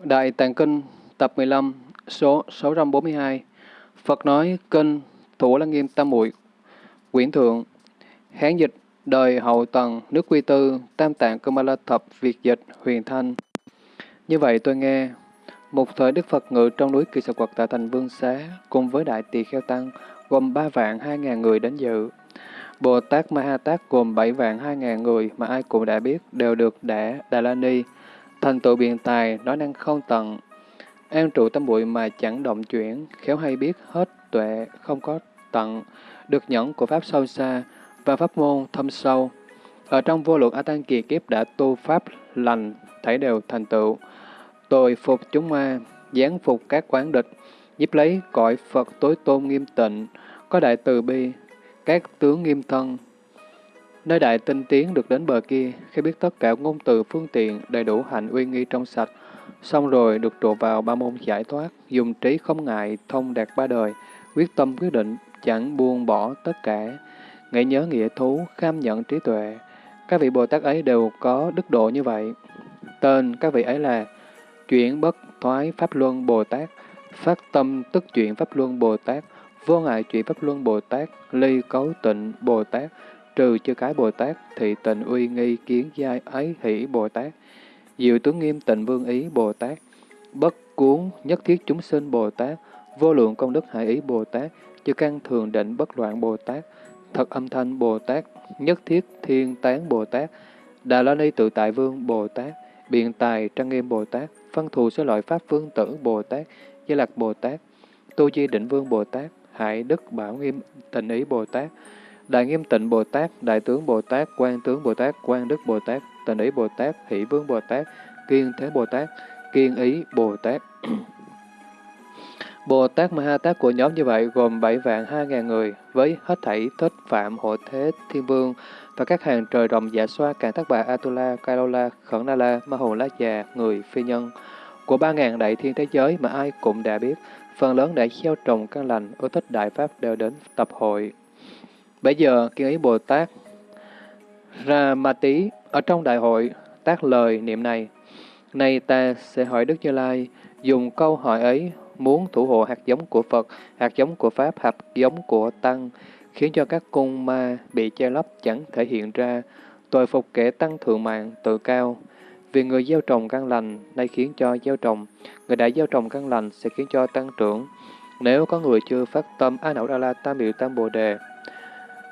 Đại Tạng Kinh, tập 15 số 642 Phật nói, Kinh, Thủ Lăng Nghiêm Tam Muội, Quyển Thượng, Hán dịch, Đời Hậu Tần, Nước Quy Tư, Tam Tạng Cơ Ma La Thập, Việt Dịch, Huyền Thanh. Như vậy tôi nghe, một thời Đức Phật ngự trong núi Kỳ Sà Quật tại thành Vương Xá cùng với Đại Tỳ Kheo Tăng gồm ba vạn hai ngàn người đến dự. Bồ Tát Ma Ha Tát gồm bảy vạn hai ngàn người mà ai cũng đã biết đều được đẻ Đà La Ni thành tựu biện tài, nói năng không tận, an trụ tâm bụi mà chẳng động chuyển, khéo hay biết hết tuệ, không có tận, được nhẫn của Pháp sâu xa và Pháp môn thâm sâu. Ở trong vô lượng A Tăng kỳ kiếp đã tu Pháp lành, thảy đều thành tựu. tội phục chúng ma, giáng phục các quán địch, giúp lấy cõi Phật tối tôn nghiêm tịnh, có đại từ bi, các tướng nghiêm thân, Nơi đại tinh tiến được đến bờ kia, khi biết tất cả ngôn từ phương tiện đầy đủ hạnh uy nghi trong sạch, xong rồi được trụ vào ba môn giải thoát, dùng trí không ngại, thông đạt ba đời, quyết tâm quyết định, chẳng buông bỏ tất cả, nghĩ nhớ nghĩa thú, kham nhận trí tuệ. Các vị Bồ Tát ấy đều có đức độ như vậy. Tên các vị ấy là chuyển bất thoái Pháp Luân Bồ Tát, phát tâm tức chuyển Pháp Luân Bồ Tát, vô ngại chuyển Pháp Luân Bồ Tát, ly cấu tịnh Bồ Tát, trừ chư cái Bồ Tát, thị tình uy nghi kiến giai ấy hỷ Bồ Tát, diệu tướng nghiêm tịnh vương ý Bồ Tát, bất cuốn nhất thiết chúng sinh Bồ Tát, vô lượng công đức hải ý Bồ Tát, chư căn thường định bất loạn Bồ Tát, thật âm thanh Bồ Tát, nhất thiết thiên tán Bồ Tát, Đà La Ni tự tại vương Bồ Tát, biện tài trang nghiêm Bồ Tát, phân thù số loại pháp vương tử Bồ Tát, gia Lạc Bồ Tát, Tu Di Định Vương Bồ Tát, Hải Đức Bảo Nghiêm Tịnh Ý Bồ Tát, Đại Nghiêm Tịnh Bồ Tát, Đại Tướng Bồ Tát, Quan Tướng Bồ Tát, Quan Đức Bồ Tát, Tịnh Ý Bồ Tát, Hỷ Vương Bồ Tát, Kiên Thế Bồ Tát, Kiên Ý Bồ Tát. Bồ Tát Ma Ha Tát của nhóm như vậy gồm 7 vạn 2 ngàn người, với hết thảy thích phạm hộ thế thiên vương và các hàng trời rồng dạ xoa càng tác bà Atula, Kailola, Khẩn Na La, Ma Hồ Lá Già, người phi nhân của ba ngàn đại thiên thế giới mà ai cũng đã biết, phần lớn đã gieo trồng căn lành, ưa thích đại pháp đều đến tập hội. Bây giờ, kiên ý Bồ Tát ra ma tí ở trong đại hội tác lời niệm này. Nay ta sẽ hỏi Đức Như Lai, dùng câu hỏi ấy muốn thủ hộ hạt giống của Phật, hạt giống của Pháp, hạt giống của Tăng, khiến cho các cung ma bị che lấp chẳng thể hiện ra, tội phục kẻ tăng thượng mạng, tự cao. Vì người gieo trồng căn lành, nay khiến cho gieo trồng, người đã gieo trồng căn lành sẽ khiến cho tăng trưởng. Nếu có người chưa phát tâm A Nậu Đa La Tam Biểu Tam Bồ Đề,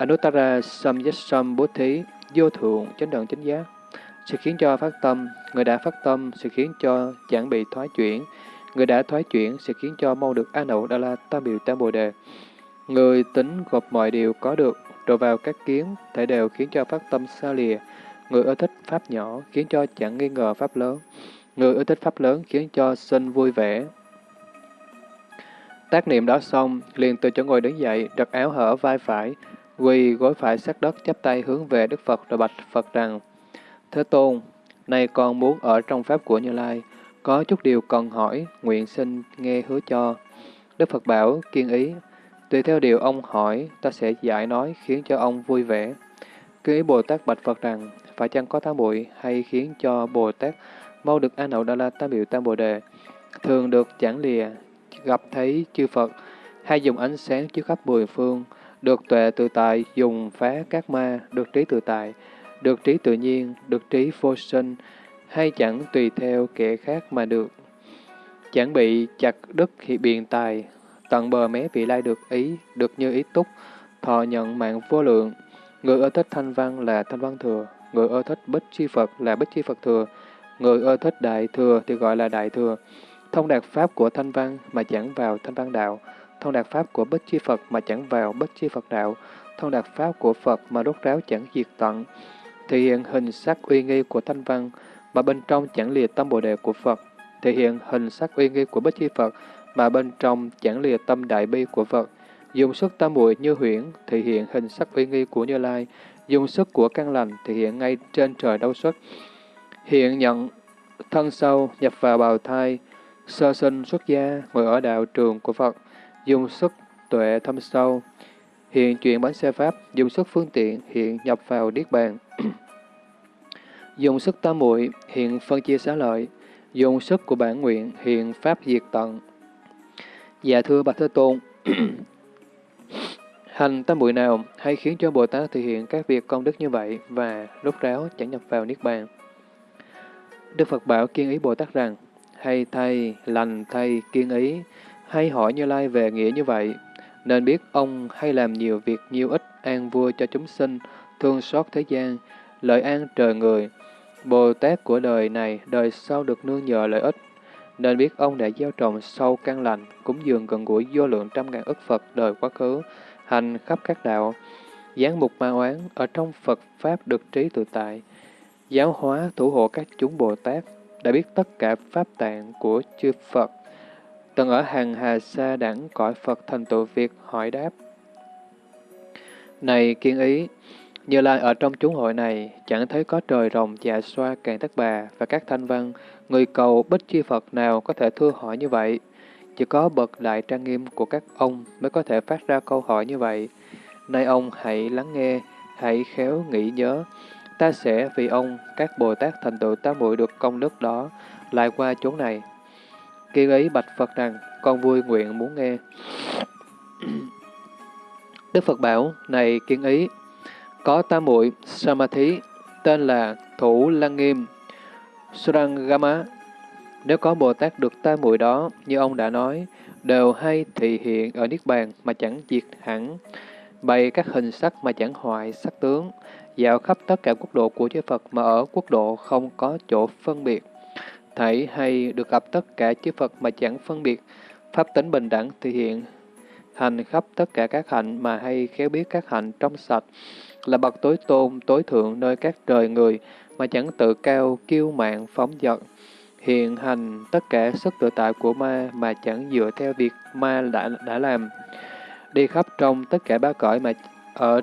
Anuttara Samyasam Bố Thí, vô thượng, chánh đẳng chánh giác, sẽ khiến cho phát tâm, người đã phát tâm sẽ khiến cho chẳng bị thoái chuyển, người đã thoái chuyển sẽ khiến cho mau được an ổn đa la tam biểu tam bồ đề. Người tính gộp mọi điều có được, rồi vào các kiến, thể đều khiến cho phát tâm xa lìa. Người ưa thích pháp nhỏ khiến cho chẳng nghi ngờ pháp lớn. Người ưa thích pháp lớn khiến cho sinh vui vẻ. Tác niệm đó xong, liền từ chỗ ngồi đứng dậy, đặt áo hở vai phải, Quỳ gối phải sát đất chắp tay hướng về Đức Phật rồi bạch Phật rằng, Thế Tôn, nay con muốn ở trong Pháp của Như Lai, có chút điều cần hỏi, nguyện xin nghe hứa cho. Đức Phật bảo, kiên ý, tùy theo điều ông hỏi, ta sẽ giải nói khiến cho ông vui vẻ. Kiên ý Bồ Tát bạch Phật rằng, phải chăng có tám bụi hay khiến cho Bồ Tát mau được an hậu Đa La Tam Biểu Tam Bồ Đề, thường được chẳng lìa, gặp thấy chư Phật, hay dùng ánh sáng chiếu khắp mười phương, được tuệ tự tại dùng phá các ma, được trí tự tại, được trí tự nhiên, được trí vô sinh, hay chẳng tùy theo kẻ khác mà được. Chẳng bị chặt đứt khi biện tài, tận bờ mé vị lai được ý, được như ý túc, thọ nhận mạng vô lượng. Người ưa thích thanh văn là thanh văn thừa, người ưa thích bích chi Phật là bích chi Phật thừa, người ưa thích đại thừa thì gọi là đại thừa. Thông đạt pháp của thanh văn mà chẳng vào thanh văn đạo, thông đạt pháp của Bích Chi Phật mà chẳng vào Bích Chi Phật đạo, thông đạt pháp của Phật mà đốt ráo chẳng diệt tận, thể hiện hình sắc uy nghi của thanh văn mà bên trong chẳng lìa tâm bồ đề của Phật, thể hiện hình sắc uy nghi của Bích Chi Phật mà bên trong chẳng lìa tâm đại bi của Phật, dùng sức tam muội như huyễn, thể hiện hình sắc uy nghi của Như Lai, dùng sức của căn lành, thể hiện ngay trên trời đau xuất, hiện nhận thân sâu nhập vào bào thai, sơ sinh xuất gia, ngồi ở đạo trường của Phật, dùng sức tuệ thâm sâu, hiện chuyển bánh xe pháp, dùng sức phương tiện, hiện nhập vào Niết Bàn. dùng sức tam muội hiện phân chia xá lợi, dùng sức của bản nguyện hiện Pháp diệt tận. Dạ thưa Bạch Thế Tôn, hành tam muội nào hay khiến cho Bồ Tát thực hiện các việc công đức như vậy và rốt ráo chẳng nhập vào Niết Bàn? Đức Phật bảo kiên ý Bồ Tát rằng, hay thay, lành thay, kiên ý, hay hỏi Như Lai về nghĩa như vậy, nên biết ông hay làm nhiều việc nhiều ích an vui cho chúng sinh, thương xót thế gian, lợi an trời người. Bồ Tát của đời này, đời sau được nương nhờ lợi ích, nên biết ông đã gieo trồng sâu căn lành, cúng dường gần gũi vô lượng trăm ngàn ức Phật đời quá khứ, hành khắp các đạo, giáng mục ma oán, ở trong Phật Pháp được trí tự tại, giáo hóa thủ hộ các chúng Bồ Tát, đã biết tất cả Pháp tạng của chư Phật, từng ở hàng hà xa đẳng cõi Phật thành tựu việc hỏi đáp. Này kiên ý, như Lai ở trong chúng hội này, chẳng thấy có trời rồng dạ xoa càng tất bà và các thanh văn, người cầu bích chi Phật nào có thể thưa hỏi như vậy. Chỉ có bậc đại trang nghiêm của các ông mới có thể phát ra câu hỏi như vậy. Nay ông hãy lắng nghe, hãy khéo nghĩ nhớ. Ta sẽ vì ông, các Bồ Tát thành tựu ta muội được công đức đó, lại qua chỗ này. Kiên ấy bạch Phật rằng, con vui nguyện muốn nghe. Đức Phật bảo, này kiên ý, có tam muội Samadhi, tên là Thủ Lăng Nghiêm, Surangama. Nếu có Bồ Tát được tam muội đó, như ông đã nói, đều hay thị hiện ở Niết Bàn mà chẳng diệt hẳn, bày các hình sắc mà chẳng hoại sắc tướng, dạo khắp tất cả quốc độ của chư Phật mà ở quốc độ không có chỗ phân biệt. Thảy hay được gặp tất cả chư Phật mà chẳng phân biệt, pháp tính bình đẳng thể hiện hành khắp tất cả các hạnh mà hay khéo biết các hạnh trong sạch, là bậc tối tôn, tối thượng nơi các trời người, mà chẳng tự cao, kiêu mạn phóng dật. Hiện hành tất cả sức tự tại của ma mà chẳng dựa theo việc ma đã, đã làm. Đi khắp trong tất cả ba cõi mà ở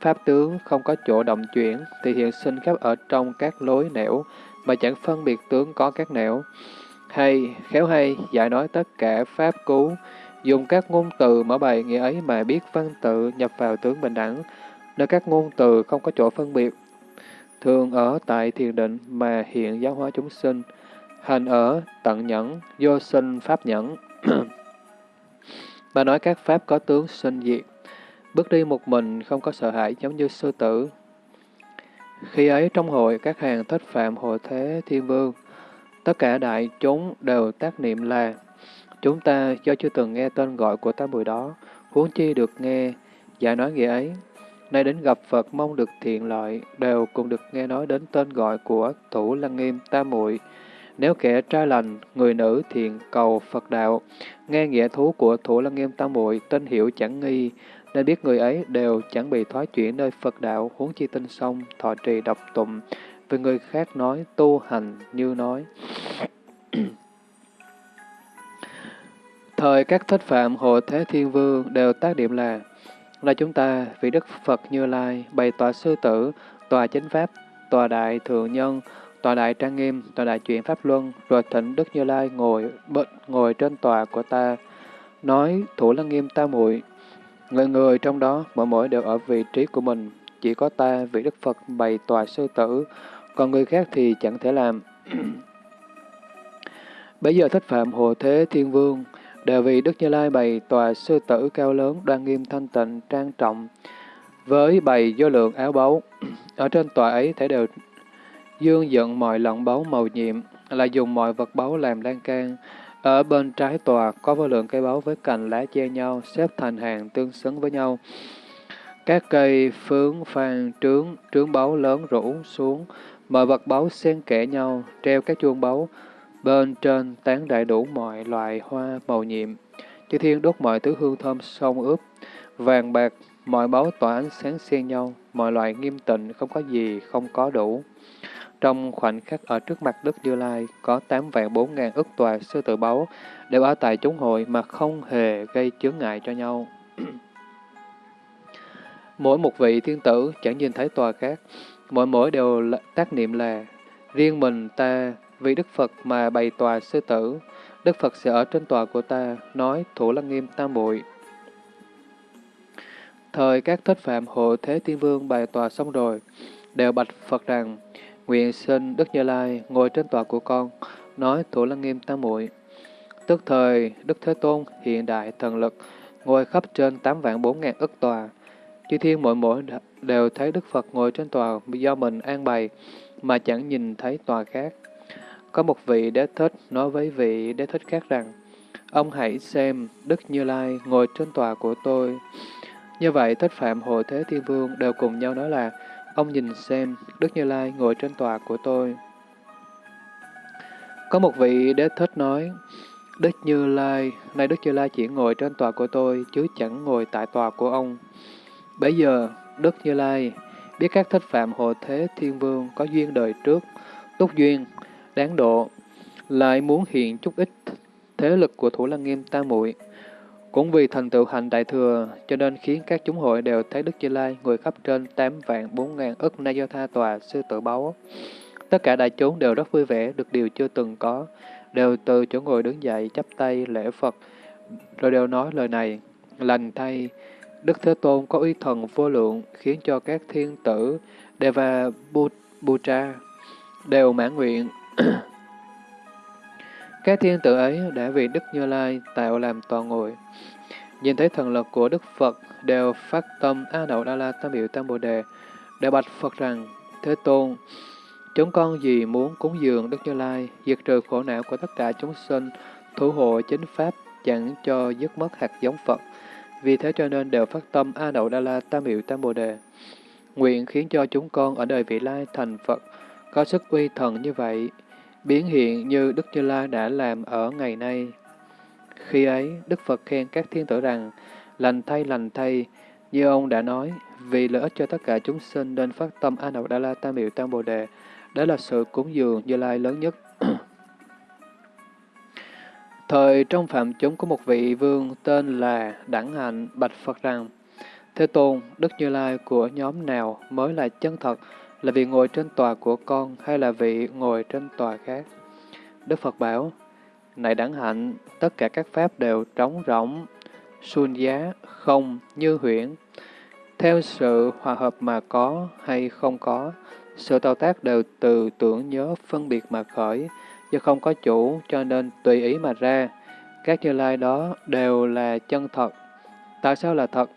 pháp tướng không có chỗ động chuyển, thì hiện sinh khắp ở trong các lối nẻo, mà chẳng phân biệt tướng có các nẻo. Hay, khéo hay, giải nói tất cả pháp cứu, dùng các ngôn từ mở bày nghĩa ấy mà biết văn tự nhập vào tướng bình đẳng, nơi các ngôn từ không có chỗ phân biệt. Thường ở tại thiền định mà hiện giáo hóa chúng sinh, hành ở tận nhẫn, vô sinh pháp nhẫn. mà nói các pháp có tướng sinh diệt, bước đi một mình không có sợ hãi giống như sư tử. Khi ấy trong hội các hàng thất phạm hội thế thiên vương, tất cả đại chúng đều tác niệm là Chúng ta do chưa từng nghe tên gọi của tám bụi đó, huống chi được nghe, giải nói nghĩa ấy. Nay đến gặp Phật mong được thiện lợi, đều cùng được nghe nói đến tên gọi của Thủ Lăng Nghiêm Tam Muội. Nếu kẻ trai lành, người nữ thiện cầu Phật đạo, nghe nghĩa thú của Thủ Lăng Nghiêm Tam Muội, tên hiểu chẳng nghi, nên biết người ấy đều chẳng bị thoái chuyển nơi Phật đạo, huống chi tinh sông, thọ trì độc tụng, vì người khác nói tu hành như nói. Thời các thích phạm hộ thế thiên vương đều tác điểm là là chúng ta vì Đức Phật Như Lai bày tòa sư tử, tòa chánh pháp, tòa đại thượng nhân, tòa đại trang nghiêm, tòa đại chuyển pháp luân, rồi thỉnh Đức Như Lai ngồi bệnh ngồi trên tòa của ta, nói thủ lăng nghiêm ta muội Người người trong đó mỗi mỗi đều ở vị trí của mình, chỉ có ta vị Đức Phật bày tòa sư tử, còn người khác thì chẳng thể làm. Bây giờ thích phạm hộ thế thiên vương, đều vì Đức Như Lai bày tòa sư tử cao lớn, đoan nghiêm thanh tịnh, trang trọng, với bày vô lượng áo báu. Ở trên tòa ấy thể đều dương dựng mọi lọng báu màu nhiệm, là dùng mọi vật báu làm lan can. Ở bên trái tòa có vô lượng cây báu với cành lá che nhau, xếp thành hàng tương xứng với nhau. Các cây phướng, phan, trướng, trướng báu lớn rủ xuống, mọi vật báu xen kẽ nhau, treo các chuông báu, Bên trên tán đại đủ mọi loại hoa màu nhiệm, chư thiên đốt mọi thứ hương thơm sông ướp, vàng bạc, mọi báu tỏa ánh sáng xen nhau, mọi loại nghiêm tịnh, không có gì không có đủ. Trong khoảnh khắc ở trước mặt Đức Như Lai, có tám vạn bốn ngàn ức tòa sư tử báu đều ở tại chúng hội mà không hề gây chướng ngại cho nhau. mỗi một vị thiên tử chẳng nhìn thấy tòa khác, mỗi mỗi đều tác niệm là riêng mình ta vì Đức Phật mà bày tòa sư tử, Đức Phật sẽ ở trên tòa của ta, nói Thủ Lăng Nghiêm Tam Bụi. Thời các thích phạm hộ Thế Tiên Vương bày tòa xong rồi, đều bạch Phật rằng, nguyện xin Đức Như Lai ngồi trên tòa của con, nói Thủ Lăng Nghiêm Tam Muội. Tức thời, Đức Thế Tôn hiện đại thần lực, ngồi khắp trên tám vạn bốn ngàn ức tòa. Chư thiên mỗi mỗi đều thấy Đức Phật ngồi trên tòa do mình an bày, mà chẳng nhìn thấy tòa khác. Có một vị đế thích nói với vị đế thích khác rằng, Ông hãy xem Đức Như Lai ngồi trên tòa của tôi. Như vậy, Thích Phạm Hộ Thế Thiên Vương đều cùng nhau nói là, ông nhìn xem Đức Như Lai ngồi trên tòa của tôi. Có một vị đế thích nói, Đức Như Lai, nay Đức Như Lai chỉ ngồi trên tòa của tôi, chứ chẳng ngồi tại tòa của ông. Bây giờ, Đức Như Lai biết các thích phạm hộ thế thiên vương có duyên đời trước, túc duyên, đáng độ, lại muốn hiện chút ít thế lực của Thủ Lăng Nghiêm ta Muội. Cũng vì thành tựu hành đại thừa, cho nên khiến các chúng hội đều thấy Đức Như Lai người khắp trên 8 vạn 4 ngàn ức na do tha tòa sư tử báu. Tất cả đại chúng đều rất vui vẻ, được điều chưa từng có, đều từ chỗ ngồi đứng dậy chắp tay lễ Phật, rồi đều nói lời này, lành thay, Đức Thế Tôn có uy thần vô lượng, khiến cho các thiên tử Deva Putra đều mãn nguyện. các thiên tử ấy đã vì Đức Như Lai tạo làm toàn ngồi. Nhìn thấy thần lực của Đức Phật đều phát tâm A Đậu Đa La Tam Biểu Tam Bồ Đề, đều bạch Phật rằng, Thế Tôn, chúng con gì muốn cúng dường Đức Như Lai, diệt trừ khổ não của tất cả chúng sinh, thủ hộ chính Pháp, chẳng cho dứt mất hạt giống Phật. Vì thế cho nên đều phát tâm A Đậu Đa La Tam Hiệu Tam Bồ Đề. Nguyện khiến cho chúng con ở đời vị lai thành Phật, có sức uy thần như vậy, biến hiện như Đức Như Lai đã làm ở ngày nay. Khi ấy, Đức Phật khen các thiên tử rằng, lành thay lành thay, như ông đã nói, vì lợi ích cho tất cả chúng sinh nên phát tâm A Nậu Đa La Tam Miệu Tam Bồ Đề, đó là sự cúng dường Như Lai lớn nhất. Thời trong phạm chúng có một vị vương tên là Đẳng Hạnh bạch Phật rằng, Thế Tôn, Đức Như Lai của nhóm nào mới là chân thật, là vị ngồi trên tòa của con hay là vị ngồi trên tòa khác? Đức Phật bảo, Này Đẳng Hạnh, tất cả các pháp đều trống rỗng, suôn giá, không, như huyễn. Theo sự hòa hợp mà có hay không có, sự tạo tác đều từ tưởng nhớ phân biệt mà khởi, do không có chủ cho nên tùy ý mà ra. Các như lai đó đều là chân thật. Tại sao là thật?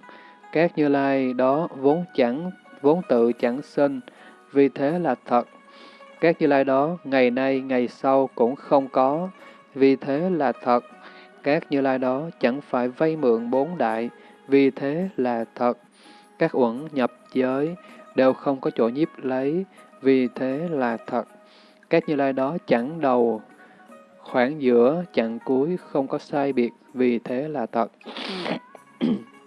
Các như lai đó vốn chẳng, vốn tự chẳng sinh, vì thế là thật. Các như lai đó ngày nay, ngày sau cũng không có, vì thế là thật. Các như lai đó chẳng phải vay mượn bốn đại, vì thế là thật. Các uẩn nhập giới đều không có chỗ nhiếp lấy, vì thế là thật. Các như lai đó chẳng đầu, khoảng giữa, chặn cuối, không có sai biệt, vì thế là thật.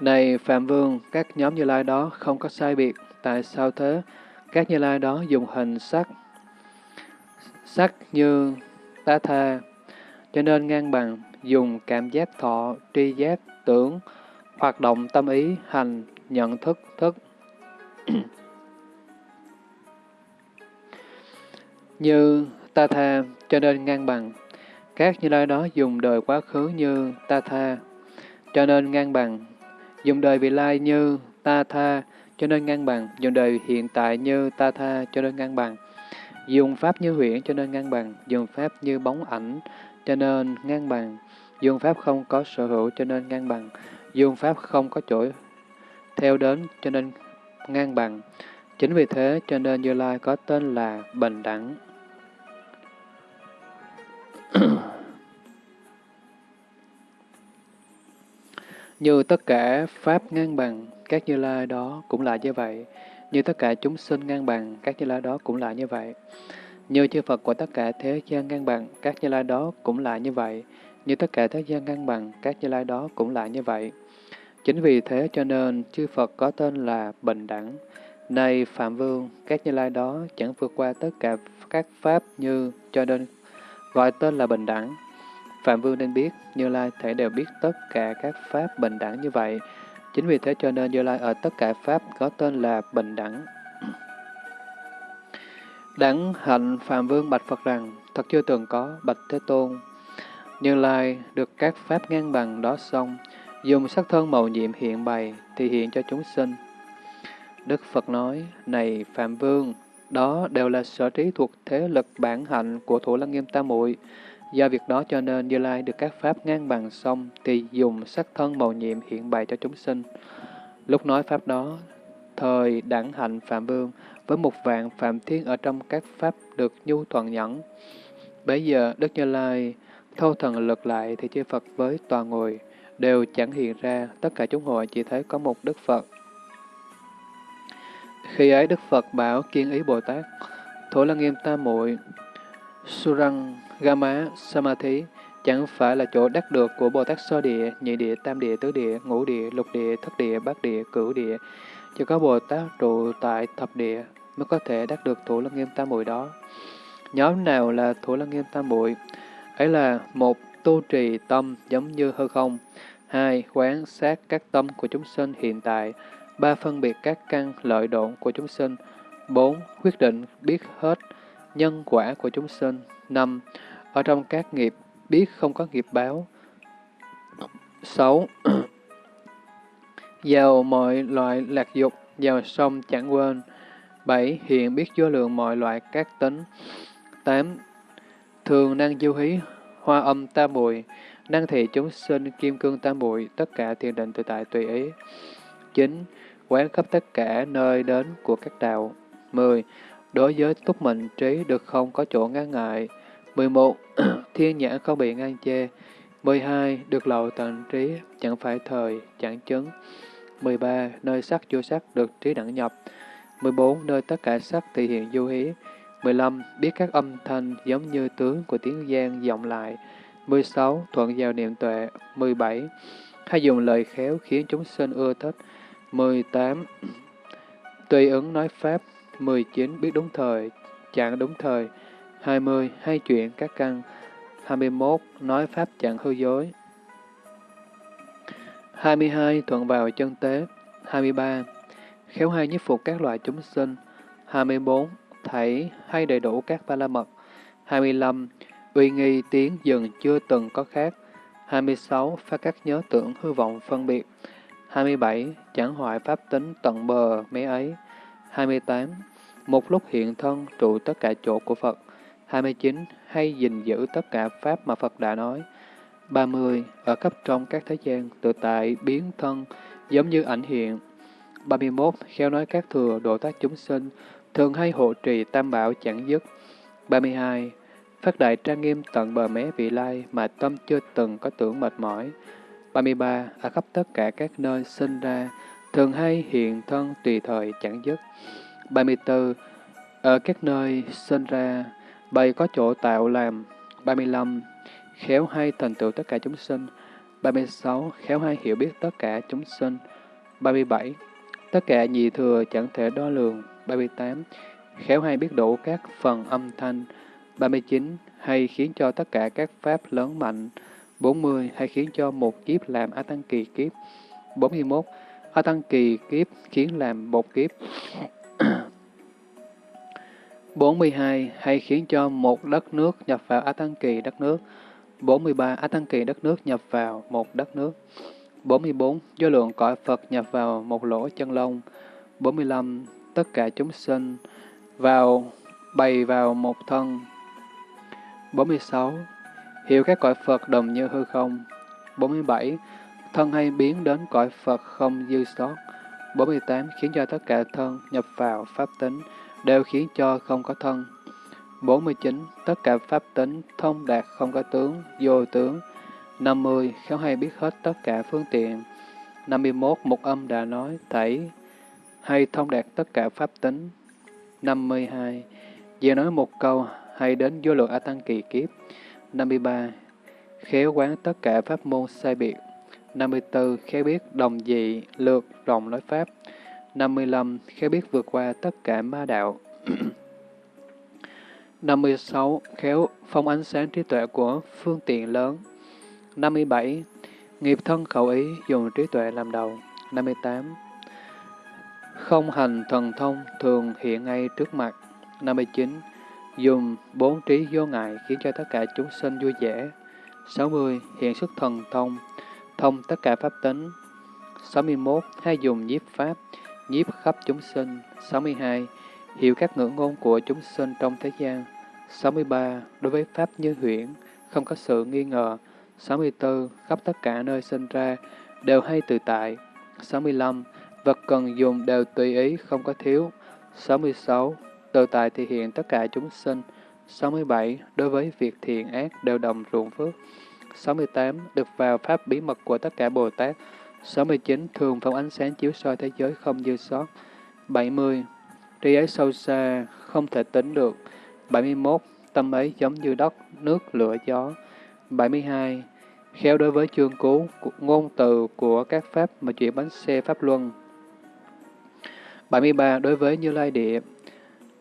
Này Phạm Vương, các nhóm như lai đó không có sai biệt, tại sao thế? Các như lai đó dùng hình sắc, sắc như ta tha, cho nên ngang bằng, dùng cảm giác thọ, tri giác, tưởng, hoạt động tâm ý, hành, nhận thức, thức. như ta tha, cho nên ngang bằng. Các như lai đó dùng đời quá khứ như ta tha, cho nên ngang bằng. Dùng đời vị lai như ta tha, cho nên ngang bằng. Dùng đời hiện tại như ta tha, cho nên ngang bằng. Dùng pháp như huyễn cho nên ngang bằng. Dùng pháp như bóng ảnh, cho nên ngang bằng. Dùng pháp không có sở hữu cho nên ngang bằng. Dùng pháp không có chỗ theo đến cho nên ngang bằng. Chính vì thế cho nên Như Lai có tên là Bình Đẳng. Như tất cả Pháp ngang bằng, các Như Lai đó cũng là như vậy. Như tất cả chúng sinh ngang bằng, các Như Lai đó cũng là như vậy. Như chư Phật của tất cả thế gian ngang bằng, các Như Lai đó cũng là như vậy. Như tất cả thế gian ngang bằng, các Như Lai đó cũng là như vậy. Chính vì thế cho nên chư Phật có tên là Bình Đẳng. Này Phạm Vương, các Như Lai đó chẳng vượt qua tất cả các Pháp như cho nên gọi tên là Bình Đẳng. Phạm Vương nên biết, Như Lai thể đều biết tất cả các Pháp bình đẳng như vậy. Chính vì thế cho nên Như Lai ở tất cả Pháp có tên là bình đẳng. Đẳng hạnh Phạm Vương bạch Phật rằng, thật chưa từng có, bạch Thế Tôn. Như Lai được các Pháp ngang bằng đó xong, dùng sắc thân màu nhiệm hiện bày, thì hiện cho chúng sinh. Đức Phật nói, này Phạm Vương, đó đều là sở trí thuộc thế lực bản hạnh của Thủ Lăng Nghiêm Tam Muội. Do việc đó cho nên Như Lai được các pháp ngang bằng xong thì dùng sắc thân màu nhiệm hiện bày cho chúng sinh. Lúc nói pháp đó, thời đẳng hạnh Phạm Vương với một vạn Phạm Thiên ở trong các pháp được nhu thuận nhẫn. Bây giờ Đức Như Lai thâu thần lực lại thì chư Phật với toàn ngồi đều chẳng hiện ra, tất cả chúng hội chỉ thấy có một Đức Phật. Khi ấy Đức Phật bảo kiên ý Bồ Tát, Thủ Lăng Nghiêm ta Muội Surang Gama Samadhi chẳng phải là chỗ đắc được của Bồ Tát sơ địa, nhị địa, tam địa, tứ địa, ngũ địa, lục địa, thất địa, bát địa, cửu địa. Chỉ có Bồ Tát trụ tại thập địa mới có thể đắc được Thủ Lăng Nghiêm Tam Muội đó. Nhóm nào là Thủ Lăng Nghiêm Tam Muội? Ấy là một tu trì tâm giống như hư không, hai quán sát các tâm của chúng sinh hiện tại, ba phân biệt các căn lợi độn của chúng sinh, bốn quyết định biết hết nhân quả của chúng sinh, năm ở trong các nghiệp biết không có nghiệp báo. sáu Giàu mọi loại lạc dục, giàu sông chẳng quên. bảy Hiện biết vô lượng mọi loại các tính. tám Thường năng du hí, hoa âm tam bụi, năng thị chúng sinh kim cương tam bụi, tất cả thiền định tự tại tùy ý. 9. Quán khắp tất cả nơi đến của các đạo. 10. Đối với túc mệnh trí được không có chỗ ngăn ngại. 11. Thiên nhãn không bị ngăn chê. 12. Được lậu tận trí, chẳng phải thời, chẳng chứng. 13. Nơi sắc vô sắc được trí đẳng nhập. 14. Nơi tất cả sắc thể hiện du hí. 15. Biết các âm thanh giống như tướng của tiếng gian vọng lại. 16. Thuận vào niệm tuệ. 17. Hay dùng lời khéo khiến chúng sinh ưa thích. 18. Tùy ứng nói Pháp. 19. Biết đúng thời, chẳng đúng thời. 20. Hay chuyện các căn. 21. Nói Pháp chẳng hư dối. 22. Thuận vào chân tế. 23. Khéo hay nhiếp phục các loại chúng sinh. 24. Thảy hay đầy đủ các ba la mật. 25. Uy nghi tiếng dừng chưa từng có khác. 26. Phát các nhớ tưởng hư vọng phân biệt. 27. Chẳng hoại pháp tính tận bờ mé ấy. 28. Một lúc hiện thân trụ tất cả chỗ của Phật. 29. Hay gìn giữ tất cả Pháp mà Phật đã nói. 30. Ở khắp trong các thế gian, tự tại biến thân, giống như ảnh hiện. 31. Khéo nói các thừa độ tác chúng sinh, thường hay hộ trì tam bảo chẳng dứt. 32. Phát đại trang nghiêm tận bờ mé vị lai mà tâm chưa từng có tưởng mệt mỏi. 33. Ở khắp tất cả các nơi sinh ra, thường hay hiện thân tùy thời chẳng dứt. 34. Ở các nơi sinh ra, bày có chỗ tạo làm. 35. Khéo hay thành tựu tất cả chúng sinh. 36. Khéo hay hiểu biết tất cả chúng sinh. 37. Tất cả nhị thừa chẳng thể đo lường. 38. Khéo hay biết đủ các phần âm thanh. 39. Hay khiến cho tất cả các pháp lớn mạnh. 40. Hay khiến cho một kiếp làm A Tăng Kỳ kiếp. 41. A Tăng Kỳ kiếp khiến làm một kiếp. 42. Hay khiến cho một đất nước nhập vào A Tăng Kỳ đất nước. 43. A Tăng Kỳ đất nước nhập vào một đất nước. 44. Do lượng cõi Phật nhập vào một lỗ chân lông. 45. Tất cả chúng sinh vào bày vào một thân. 46. Hiểu các cõi Phật đồng như hư không. 47. Thân hay biến đến cõi Phật không dư sót. 48. Khiến cho tất cả thân nhập vào pháp tính, đều khiến cho không có thân. 49. Tất cả pháp tính thông đạt không có tướng, vô tướng. 50. Khéo hay biết hết tất cả phương tiện. 51. Một âm đã nói, thảy hay thông đạt tất cả pháp tính. 52. giờ nói một câu, hay đến vô lượng A Tăng kỳ kiếp. 53. Khéo quán tất cả pháp môn sai biệt. 54. Khéo biết đồng dị, lược, rộng nói pháp. 55. Khéo biết vượt qua tất cả ma đạo. 56. Khéo phong ánh sáng trí tuệ của phương tiện lớn. 57. Nghiệp thân khẩu ý dùng trí tuệ làm đầu. 58. Không hành thần thông thường hiện ngay trước mặt. 59. Dùng bốn trí vô ngại khiến cho tất cả chúng sinh vui vẻ. 60. Hiện xuất thần thông, thông tất cả pháp tính. 61. Hay dùng nhiếp pháp, nhiếp khắp chúng sinh. 62. hiểu các ngữ ngôn của chúng sinh trong thế gian. 63. Đối với Pháp như huyễn, không có sự nghi ngờ. 64. Khắp tất cả nơi sinh ra, đều hay tự tại. 65. Vật cần dùng đều tùy ý, không có thiếu. 66. Tự tại thể hiện tất cả chúng sinh. 67. Đối với việc thiện ác đều đồng ruộng phước. 68. Được vào pháp bí mật của tất cả Bồ Tát. 69. Thường phóng ánh sáng chiếu soi thế giới không dư sót. 70. Trí ấy sâu xa, không thể tính được. 71. Tâm ấy giống như đất, nước, lửa, gió. 72. Khéo đối với chương cú, ngôn từ của các pháp mà chuyển bánh xe pháp luân. 73. Đối với Như Lai Địa,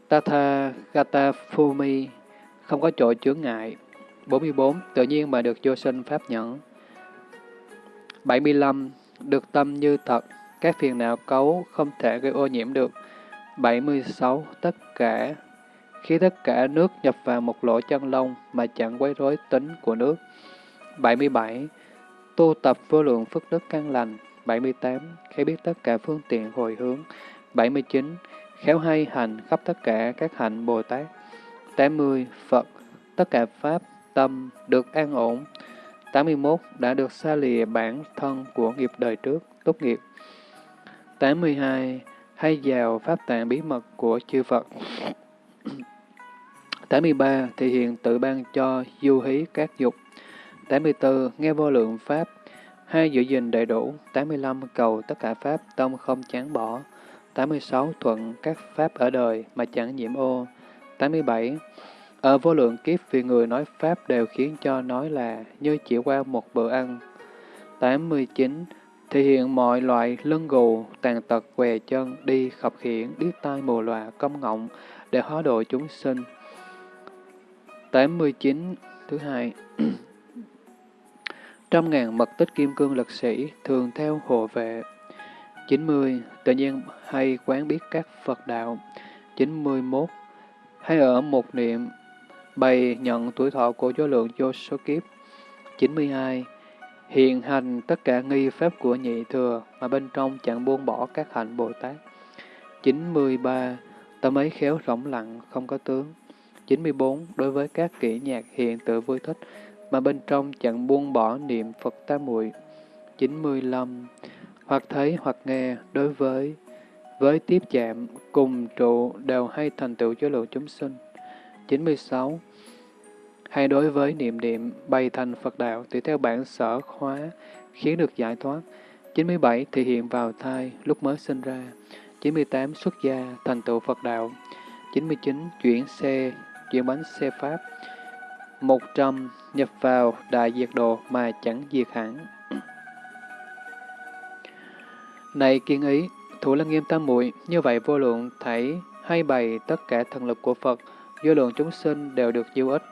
Tatha Gata Phumi, không có chỗ chướng ngại. 44. Tự nhiên mà được vô sinh pháp nhẫn. 75. Được tâm như thật, các phiền não cấu không thể gây ô nhiễm được. 76. Tất cả khi tất cả nước nhập vào một lỗ chân lông mà chẳng quấy rối tính của nước. 77. Tu tập vô lượng phước đức căn lành. 78. Khi biết tất cả phương tiện hồi hướng. 79. Khéo hay hành khắp tất cả các hạnh Bồ Tát. 80. Phật, tất cả Pháp, tâm được an ổn. 81. Đã được xa lìa bản thân của nghiệp đời trước, tốt nghiệp. 82. Hay vào Pháp tạng bí mật của chư Phật. 83. Thể hiện tự ban cho du hí các dục. 84. Nghe vô lượng Pháp. Hai giữ gìn đầy đủ. 85. Cầu tất cả Pháp, tâm không chán bỏ. 86. Thuận các Pháp ở đời mà chẳng nhiễm ô. 87. Ở vô lượng kiếp vì người nói Pháp đều khiến cho nói là như chỉ qua một bữa ăn. 89. Thể hiện mọi loại lưng gù, tàn tật, què chân, đi, khập khiển, điếc tai mù lòa, công ngọng, để hóa độ chúng sinh. 89. Thứ hai Trăm ngàn mật tích kim cương lực sĩ thường theo hộ vệ. 90. Tự nhiên hay quán biết các Phật đạo. 91. Hay ở một niệm bày nhận tuổi thọ của vô lượng vô số kiếp. 92. Hiện hành tất cả nghi pháp của nhị thừa mà bên trong chẳng buông bỏ các hạnh Bồ Tát. 93. Tâm ấy khéo rỗng lặng, không có tướng. 94. Đối với các kỹ nhạc hiện tự vui thích, mà bên trong chẳng buông bỏ niệm Phật tam muội 95. Hoặc thấy hoặc nghe đối với với tiếp chạm cùng trụ đều hay thành tựu cho lượng chúng sinh. 96. Hay đối với niệm niệm bày thành Phật đạo tùy theo bản sở khóa khiến được giải thoát. 97. Thể hiện vào thai lúc mới sinh ra. 98. Xuất gia thành tựu Phật đạo. 99. Chuyển xe chuyển bánh xe Pháp. 100. Nhập vào đại diệt độ mà chẳng diệt hẳn. Này kiên ý, thủ lăng nghiêm tam muội như vậy vô lượng thảy hay bày tất cả thần lực của Phật, vô lượng chúng sinh đều được diêu ích.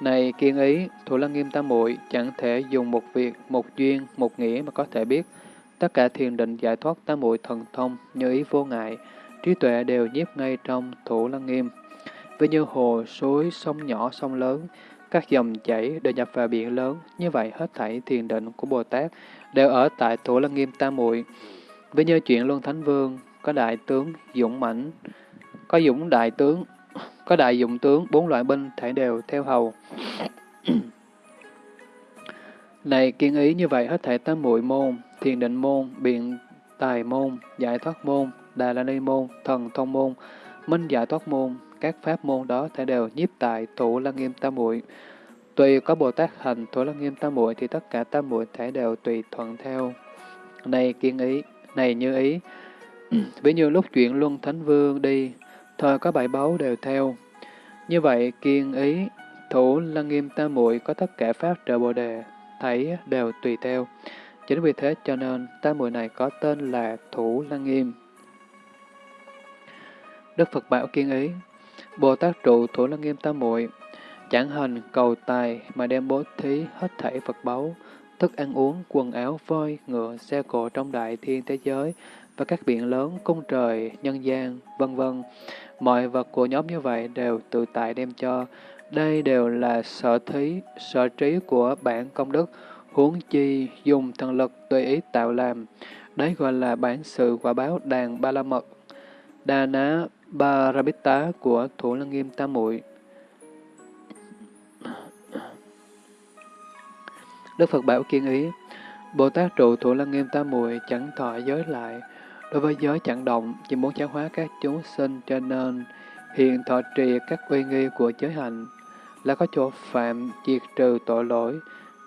Này kiên ý, thủ lăng nghiêm tam muội chẳng thể dùng một việc, một duyên, một nghĩa mà có thể biết. Tất cả thiền định giải thoát tam muội thần thông như ý vô ngại, trí tuệ đều nhiếp ngay trong thủ lăng nghiêm với như hồ, suối, sông nhỏ, sông lớn, các dòng chảy đều nhập vào biển lớn, như vậy hết thảy thiền định của Bồ Tát đều ở tại Thủ Lăng Nghiêm Tam Muội. Với như chuyện Luân Thánh Vương, có đại tướng dũng mãnh, có dũng đại tướng, có đại dụng tướng, bốn loại binh thể đều theo hầu. Này kiên ý như vậy hết thể tam muội môn, thiền định môn, biện tài môn, giải thoát môn, đà la ni môn, thần thông môn, minh giải thoát môn, các pháp môn đó thể đều nhiếp tại thủ lăng nghiêm tam muội Tùy có Bồ Tát hành thủ lăng nghiêm tam muội thì tất cả tam muội thể đều tùy thuận theo. Này kiên ý, này như ý, ví như lúc chuyện Luân Thánh Vương đi, thời có bảy báu đều theo. Như vậy, kiên ý, thủ lăng nghiêm tam muội có tất cả pháp trợ Bồ Đề, thấy đều tùy theo. Chính vì thế cho nên tam muội này có tên là thủ lăng nghiêm. Đức Phật bảo kiên ý, Bồ Tát trụ thủ lăng nghiêm tam muội chẳng hành cầu tài mà đem bố thí hết thảy Phật báu, thức ăn uống, quần áo, voi, ngựa, xe cộ trong đại thiên thế giới và các biển lớn, cung trời, nhân gian, vân vân. Mọi vật của nhóm như vậy đều tự tại đem cho. Đây đều là sở thí, sở trí của bản công đức, huống chi dùng thần lực tùy ý tạo làm. Đấy gọi là bản sự quả báo đàn ba la mật. Đà ná ba rabita của Thủ Lăng Nghiêm Tam Muội. Đức Phật bảo kiên ý, Bồ Tát trụ Thủ Lăng Nghiêm Tam Muội chẳng thọ giới lại, đối với giới chẳng động, chỉ muốn giáo hóa các chúng sinh cho nên hiện thọ trì các uy nghi của giới hạnh, là có chỗ phạm diệt trừ tội lỗi,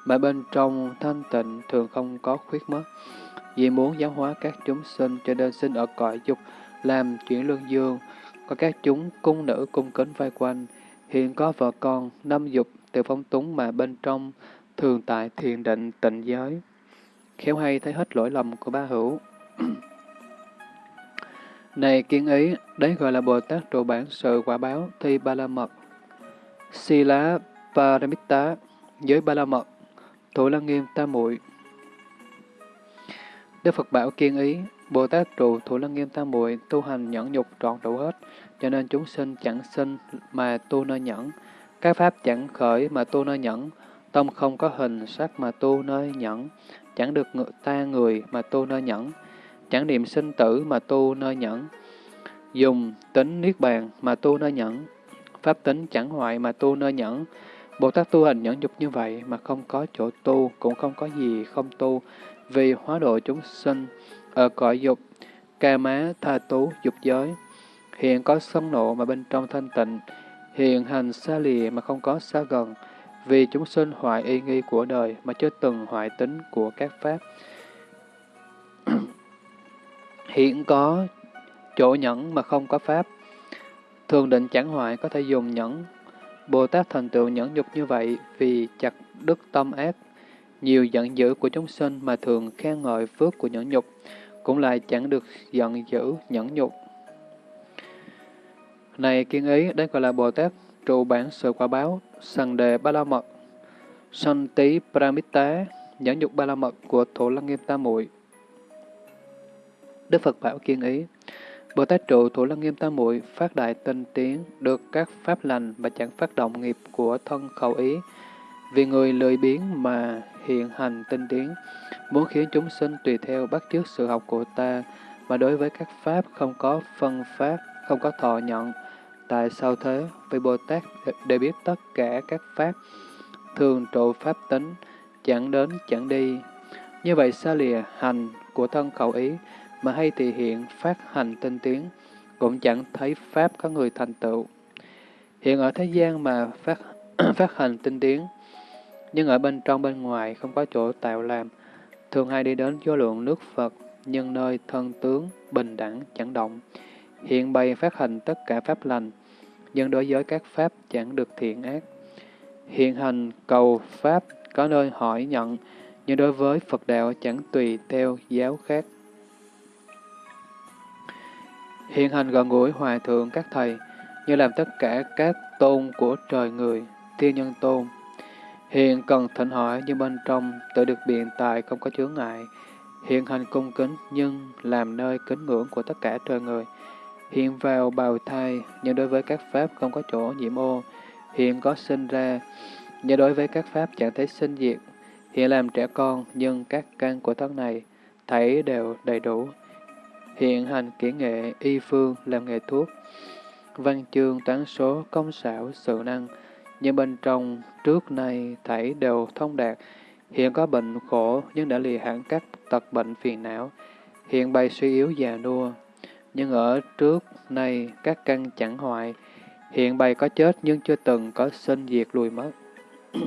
mà bên trong thanh tịnh thường không có khuyết mất. Vì muốn giáo hóa các chúng sinh cho nên sinh ở cõi dục, làm chuyển lương dương, có các chúng cung nữ cung kính vây quanh, hiện có vợ con, năm dục, từ phong túng mà bên trong thường tại thiền định tịnh giới. Khéo hay thấy hết lỗi lầm của ba hữu. Này kiến ý, đấy gọi là Bồ Tát trụ bản sự quả báo thi ba la mật. Si lá Paramitta, giới ba la mật, thủ lăng nghiêm tam muội Đức Phật bảo kiên ý, Bồ Tát trụ thủ lăng nghiêm tam muội tu hành nhẫn nhục trọn đủ hết, cho nên chúng sinh chẳng sinh mà tu nơi nhẫn, các pháp chẳng khởi mà tu nơi nhẫn, tâm không có hình sắc mà tu nơi nhẫn, chẳng được ngự ta người mà tu nơi nhẫn, chẳng niệm sinh tử mà tu nơi nhẫn, dùng tính niết bàn mà tu nơi nhẫn, pháp tính chẳng hoại mà tu nơi nhẫn. Bồ Tát tu hành nhẫn dục như vậy mà không có chỗ tu, cũng không có gì không tu, vì hóa độ chúng sinh ở cõi dục, ca má, tha tú, dục giới. Hiện có sân nộ mà bên trong thanh tịnh, hiện hành xa lìa mà không có xa gần, vì chúng sinh hoại y nghi của đời mà chưa từng hoại tính của các pháp. hiện có chỗ nhẫn mà không có pháp. Thường định chẳng hoại có thể dùng nhẫn. Bồ Tát thành tựu nhẫn nhục như vậy vì chặt đức tâm ác, nhiều giận dữ của chúng sinh mà thường khen ngợi phước của nhẫn nhục, cũng lại chẳng được giận dữ nhẫn nhục. Này kiên ý, đây gọi là Bồ Tát trụ bản sự quả báo, sàng đề ba la mật, sanh Tý pramita, nhẫn nhục ba la mật của Thủ Lăng Nghiêm Tam Muội. Đức Phật bảo kiên ý, Bồ Tát trụ Thủ Lăng Nghiêm Tam Muội phát đại tinh tiến, được các pháp lành và chẳng phát động nghiệp của thân khẩu ý. Vì người lười biến mà hiện hành tinh tiến, muốn khiến chúng sinh tùy theo bắt chước sự học của ta, mà đối với các pháp không có phân pháp, không có thọ nhận. Tại sao thế? Vì Bồ Tát để biết tất cả các pháp, thường trụ pháp tính, chẳng đến chẳng đi. Như vậy xa lìa hành của thân khẩu ý, mà hay thì hiện phát hành tinh tiến, cũng chẳng thấy Pháp có người thành tựu. Hiện ở thế gian mà phát, phát hành tinh tiến, nhưng ở bên trong bên ngoài không có chỗ tạo làm, thường hay đi đến vô lượng nước Phật, nhưng nơi thân tướng bình đẳng chẳng động. Hiện bày phát hành tất cả pháp lành, nhưng đối với các pháp chẳng được thiện ác. Hiện hành cầu pháp có nơi hỏi nhận, nhưng đối với Phật đạo chẳng tùy theo giáo khác. Hiện hành gần gũi hòa thượng các thầy, như làm tất cả các tôn của trời người, thiên nhân tôn. Hiện cần thỉnh hỏi nhưng bên trong tự được biện tài không có chướng ngại. Hiện hành cung kính nhưng làm nơi kính ngưỡng của tất cả trời người. Hiện vào bào thai nhưng đối với các pháp không có chỗ nhiễm ô. Hiện có sinh ra nhưng đối với các pháp chẳng thấy sinh diệt. Hiện làm trẻ con nhưng các căn của thân này thấy đều đầy đủ. Hiện hành kỹ nghệ y phương làm nghề thuốc, văn chương toán số công xảo sự năng, nhưng bên trong trước nay thảy đều thông đạt, hiện có bệnh khổ nhưng đã lìa hẳn các tật bệnh phiền não, hiện bày suy yếu già nua, nhưng ở trước nay các căn chẳng hoại, hiện bày có chết nhưng chưa từng có sinh diệt lùi mất.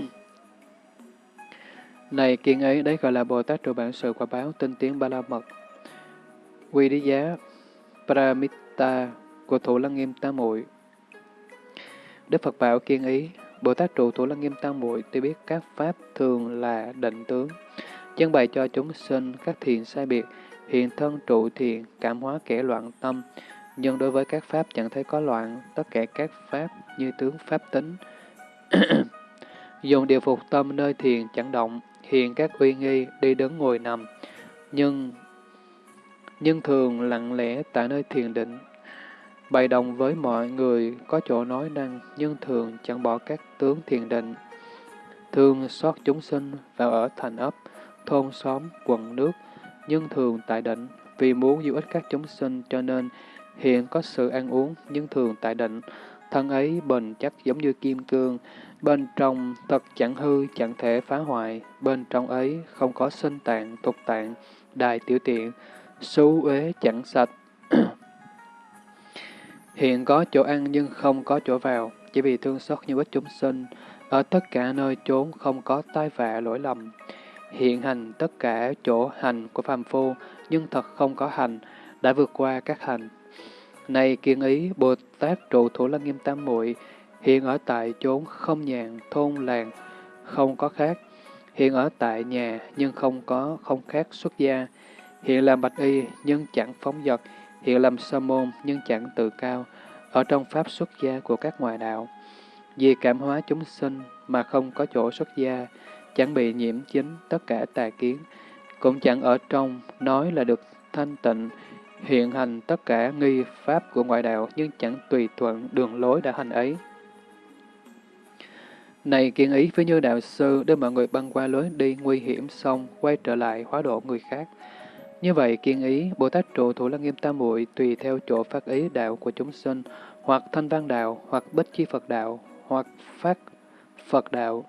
Này kiên ấy, đấy gọi là Bồ Tát trụ bản sự quả báo tinh tiến ba la mật. Quy đế giá Pramita của Thủ Lăng Nghiêm Tam Muội Đức Phật bảo kiên ý, Bồ Tát trụ Thủ Lăng Nghiêm Tam Muội tuy biết các pháp thường là định tướng, chân bày cho chúng sinh các thiền sai biệt, hiện thân trụ thiền, cảm hóa kẻ loạn tâm, nhưng đối với các pháp chẳng thấy có loạn, tất cả các pháp như tướng pháp tính. Dùng điều phục tâm nơi thiền chẳng động, hiện các uy nghi, đi đứng ngồi nằm, nhưng nhưng thường lặng lẽ tại nơi thiền định. Bày đồng với mọi người có chỗ nói năng, nhưng thường chẳng bỏ các tướng thiền định. Thường xót chúng sinh vào ở thành ấp, thôn xóm, quận nước, nhưng thường tại định, vì muốn giúp ích các chúng sinh cho nên hiện có sự ăn uống, nhưng thường tại định. Thân ấy bền chắc giống như kim cương, bên trong thật chẳng hư, chẳng thể phá hoại, bên trong ấy không có sinh tạng, tục tạng, đài tiểu tiện, xú uế chẳng sạch. Hiện có chỗ ăn nhưng không có chỗ vào, chỉ vì thương xót như ít chúng sinh, ở tất cả nơi chốn không có tai vạ lỗi lầm. Hiện hành tất cả chỗ hành của phàm phu, nhưng thật không có hành, đã vượt qua các hành. Này kiên ý, Bồ Tát trụ thủ lăng nghiêm tam muội hiện ở tại chốn không nhàn, thôn làng, không có khác. Hiện ở tại nhà, nhưng không có không khác xuất gia. Hiện làm bạch y, nhưng chẳng phóng dật. Hiện làm sa môn, nhưng chẳng tự cao. Ở trong pháp xuất gia của các ngoại đạo. Vì cảm hóa chúng sinh mà không có chỗ xuất gia, chẳng bị nhiễm chính tất cả tà kiến, cũng chẳng ở trong nói là được thanh tịnh, hiện hành tất cả nghi pháp của ngoại đạo nhưng chẳng tùy thuận đường lối đã hành ấy. Này kiên ý với như đạo sư đưa mọi người băng qua lối đi nguy hiểm xong quay trở lại hóa độ người khác. Như vậy kiên ý, Bồ Tát trụ thủ lăng nghiêm tam muội tùy theo chỗ phát ý đạo của chúng sinh, hoặc thanh văn đạo, hoặc bích chi Phật đạo, hoặc phát Phật đạo.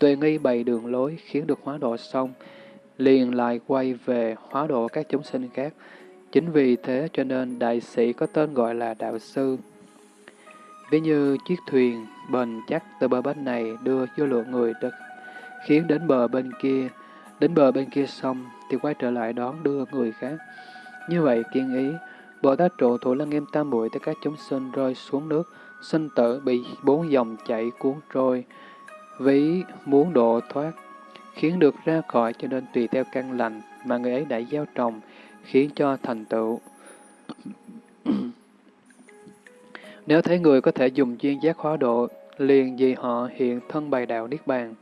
Tuệ nghi bày đường lối khiến được hóa độ xong, liền lại quay về hóa độ các chúng sinh khác. Chính vì thế cho nên đại sĩ có tên gọi là đạo sư. Ví như chiếc thuyền bền chắc từ bờ bên này đưa vô lượng người đất, khiến đến bờ bên kia, đến bờ bên kia xong thì quay trở lại đón đưa người khác. Như vậy kiên ý, Bồ Tát trụ thủ lăng nghiêm tam muội tới các chúng sinh rơi xuống nước, sinh tử bị bốn dòng chảy cuốn trôi, ví muốn độ thoát, khiến được ra khỏi cho nên tùy theo căn lành mà người ấy đã gieo trồng, khiến cho thành tựu. Nếu thấy người có thể dùng duyên giác hóa độ, liền vì họ hiện thân bày đạo Niết Bàn.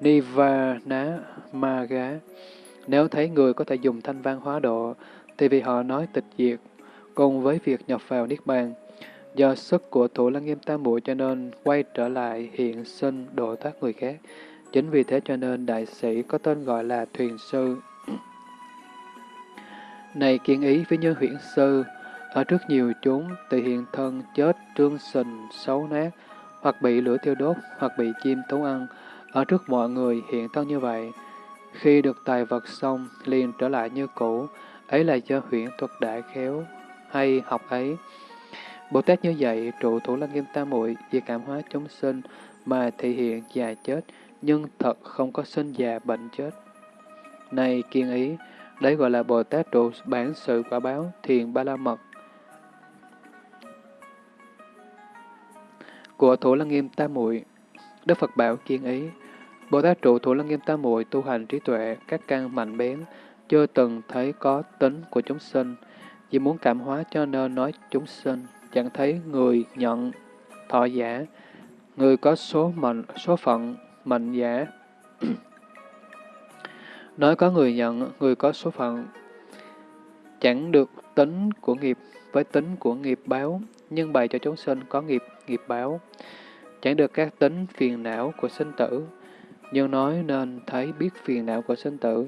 Nivana Maga Nếu thấy người có thể dùng thanh văn hóa độ, thì vì họ nói tịch diệt, cùng với việc nhập vào Niết Bàn. Do sức của thủ lăng nghiêm tam muội cho nên quay trở lại hiện sinh độ thoát người khác. Chính vì thế cho nên đại sĩ có tên gọi là thuyền sư. Này kiên ý với nhân huyễn sư, ở trước nhiều chúng tự hiện thân chết trương sình xấu nát, hoặc bị lửa thiêu đốt, hoặc bị chim thú ăn, ở trước mọi người hiện thân như vậy. Khi được tài vật xong, liền trở lại như cũ, ấy là do huyễn thuật đại khéo, hay học ấy. Bồ Tát như vậy, trụ thủ lăng nghiêm tam muội vì cảm hóa chúng sinh mà thể hiện già chết, nhưng thật không có sinh già bệnh chết. Này kiên ý, đấy gọi là Bồ Tát trụ bản sự quả báo, thiền ba la mật. Của thủ lăng nghiêm tam muội Đức Phật bảo kiên ý, Bồ Tát trụ thủ lăng nghiêm tam muội tu hành trí tuệ, các căn mạnh bén, chưa từng thấy có tính của chúng sinh, vì muốn cảm hóa cho nên nói chúng sinh chẳng thấy người nhận thọ giả, người có số mệnh, số phận mệnh giả. Nói có người nhận, người có số phận, chẳng được tính của nghiệp với tính của nghiệp báo, nhưng bày cho chúng sinh có nghiệp, nghiệp báo. Chẳng được các tính phiền não của sinh tử, nhưng nói nên thấy biết phiền não của sinh tử.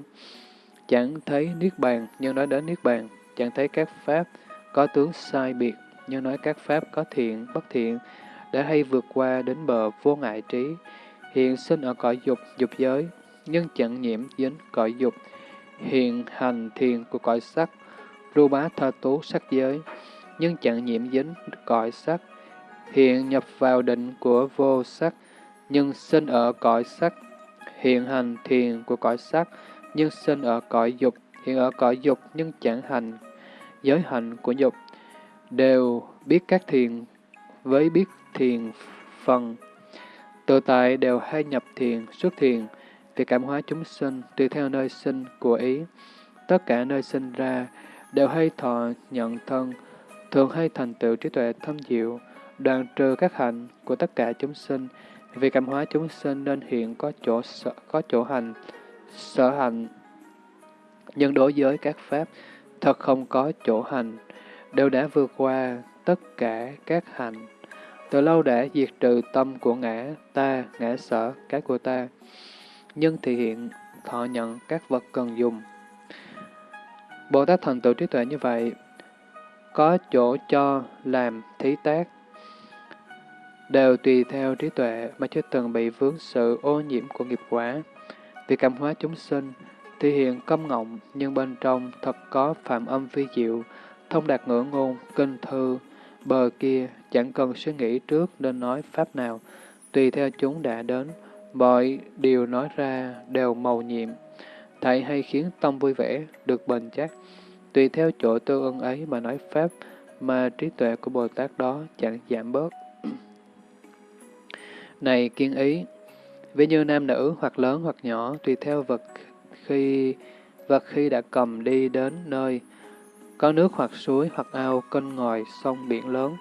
Chẳng thấy Niết Bàn, nhưng nói đến Niết Bàn, chẳng thấy các Pháp có tướng sai biệt, như nói các pháp có thiện, bất thiện, đã hay vượt qua đến bờ vô ngại trí, hiện sinh ở cõi dục, dục giới, nhưng chẳng nhiễm dính cõi dục, hiện hành thiền của cõi sắc, ru bá tha tú sắc giới, nhưng chẳng nhiễm dính cõi sắc, hiện nhập vào định của vô sắc, nhưng sinh ở cõi sắc, hiện hành thiền của cõi sắc, nhưng sinh ở cõi dục, hiện ở cõi dục nhưng chẳng hành giới hành của dục, đều biết các thiền với biết thiền phần. Tự tại đều hay nhập thiền, xuất thiền, vì cảm hóa chúng sinh tùy theo nơi sinh của ý. Tất cả nơi sinh ra đều hay thọ nhận thân, thường hay thành tựu trí tuệ thâm diệu, đoàn trừ các hạnh của tất cả chúng sinh. Vì cảm hóa chúng sinh nên hiện có chỗ sở, có chỗ hành, sở hành. Nhưng đối với các pháp, thật không có chỗ hành, đều đã vượt qua tất cả các hành. Từ lâu đã diệt trừ tâm của ngã, ta, ngã sở, cái của ta. Nhưng thì hiện thọ nhận các vật cần dùng. Bồ Tát thành tựu trí tuệ như vậy, có chỗ cho làm thí tác, đều tùy theo trí tuệ mà chưa từng bị vướng sự ô nhiễm của nghiệp quả. Vì cảm hóa chúng sinh, thì hiện công ngọng, nhưng bên trong thật có phạm âm vi diệu, thông đạt ngữ ngôn, kinh thư, bờ kia chẳng cần suy nghĩ trước nên nói pháp nào, tùy theo chúng đã đến, mọi điều nói ra đều màu nhiệm, thảy hay khiến tâm vui vẻ, được bền chắc, tùy theo chỗ tư ân ấy mà nói pháp, mà trí tuệ của Bồ Tát đó chẳng giảm bớt. Này kiên ý, ví như nam nữ hoặc lớn hoặc nhỏ, tùy theo vật khi vật khi đã cầm đi đến nơi có nước hoặc suối hoặc ao, kênh ngòi, sông biển lớn,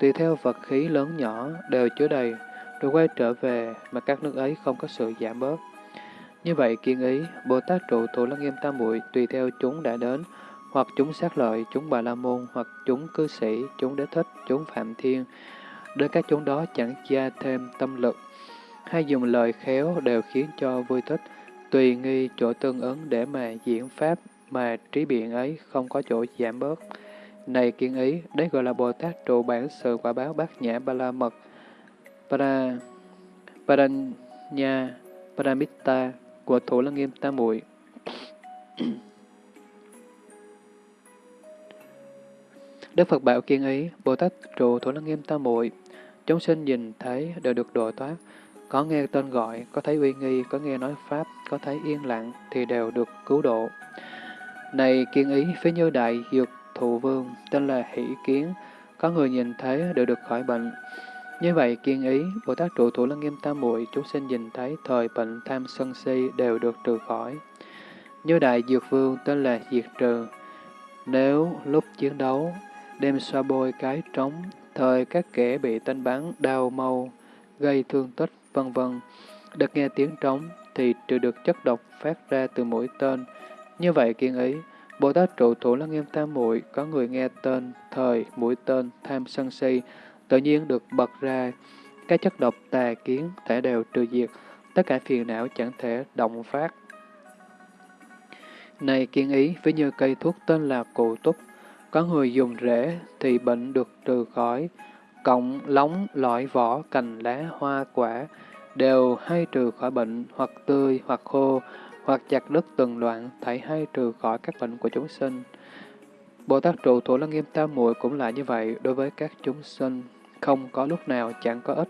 tùy theo vật khí lớn nhỏ đều chứa đầy, rồi quay trở về mà các nước ấy không có sự giảm bớt. Như vậy kiên ý, Bồ Tát trụ thủ lăng nghiêm tam muội tùy theo chúng đã đến, hoặc chúng sát lợi, chúng bà la môn, hoặc chúng cư sĩ, chúng đế thích, chúng phạm thiên. Đến các chúng đó chẳng gia thêm tâm lực, hay dùng lời khéo đều khiến cho vui thích, tùy nghi chỗ tương ứng để mà diễn pháp mà trí biện ấy không có chỗ giảm bớt. Này kiên ý, đấy gọi là Bồ Tát trụ bản sự quả báo bát nhã ba la mật, para, paranya, paramitta của Thủ Lăng Nghiêm Tam Muội. Đức Phật bảo kiên ý, Bồ Tát trụ Thủ Lăng Nghiêm Tam Muội, chúng sinh nhìn thấy đều được độ thoát, có nghe tên gọi, có thấy uy nghi, có nghe nói Pháp, có thấy yên lặng thì đều được cứu độ. Này kiên ý, phía như đại dược thụ vương, tên là hỷ kiến, có người nhìn thấy đều được khỏi bệnh. Như vậy, kiên ý, Bồ Tát trụ thủ lăng nghiêm tam muội chúng sinh nhìn thấy thời bệnh tham sân si đều được trừ khỏi. Như đại dược vương tên là diệt trừ. Nếu lúc chiến đấu, đem xoa bôi cái trống, thời các kẻ bị tên bắn, đau mau, gây thương tích, vân vân được nghe tiếng trống thì trừ được chất độc phát ra từ mũi tên. Như vậy kiên ý, Bồ Tát trụ thủ lăng nghiêm tam muội có người nghe tên, thời, mũi tên, tham sân si, tự nhiên được bật ra. Các chất độc tà kiến thể đều trừ diệt, tất cả phiền não chẳng thể động phát. Này kiên ý, ví như cây thuốc tên là cụ túc, có người dùng rễ thì bệnh được trừ khỏi, cộng lóng, lõi vỏ, cành lá, hoa, quả, đều hay trừ khỏi bệnh, hoặc tươi, hoặc khô, hoặc chặt đứt từng đoạn, thảy hay trừ khỏi các bệnh của chúng sinh. Bồ Tát trụ thủ lăng nghiêm tam muội cũng là như vậy đối với các chúng sinh, không có lúc nào chẳng có ích,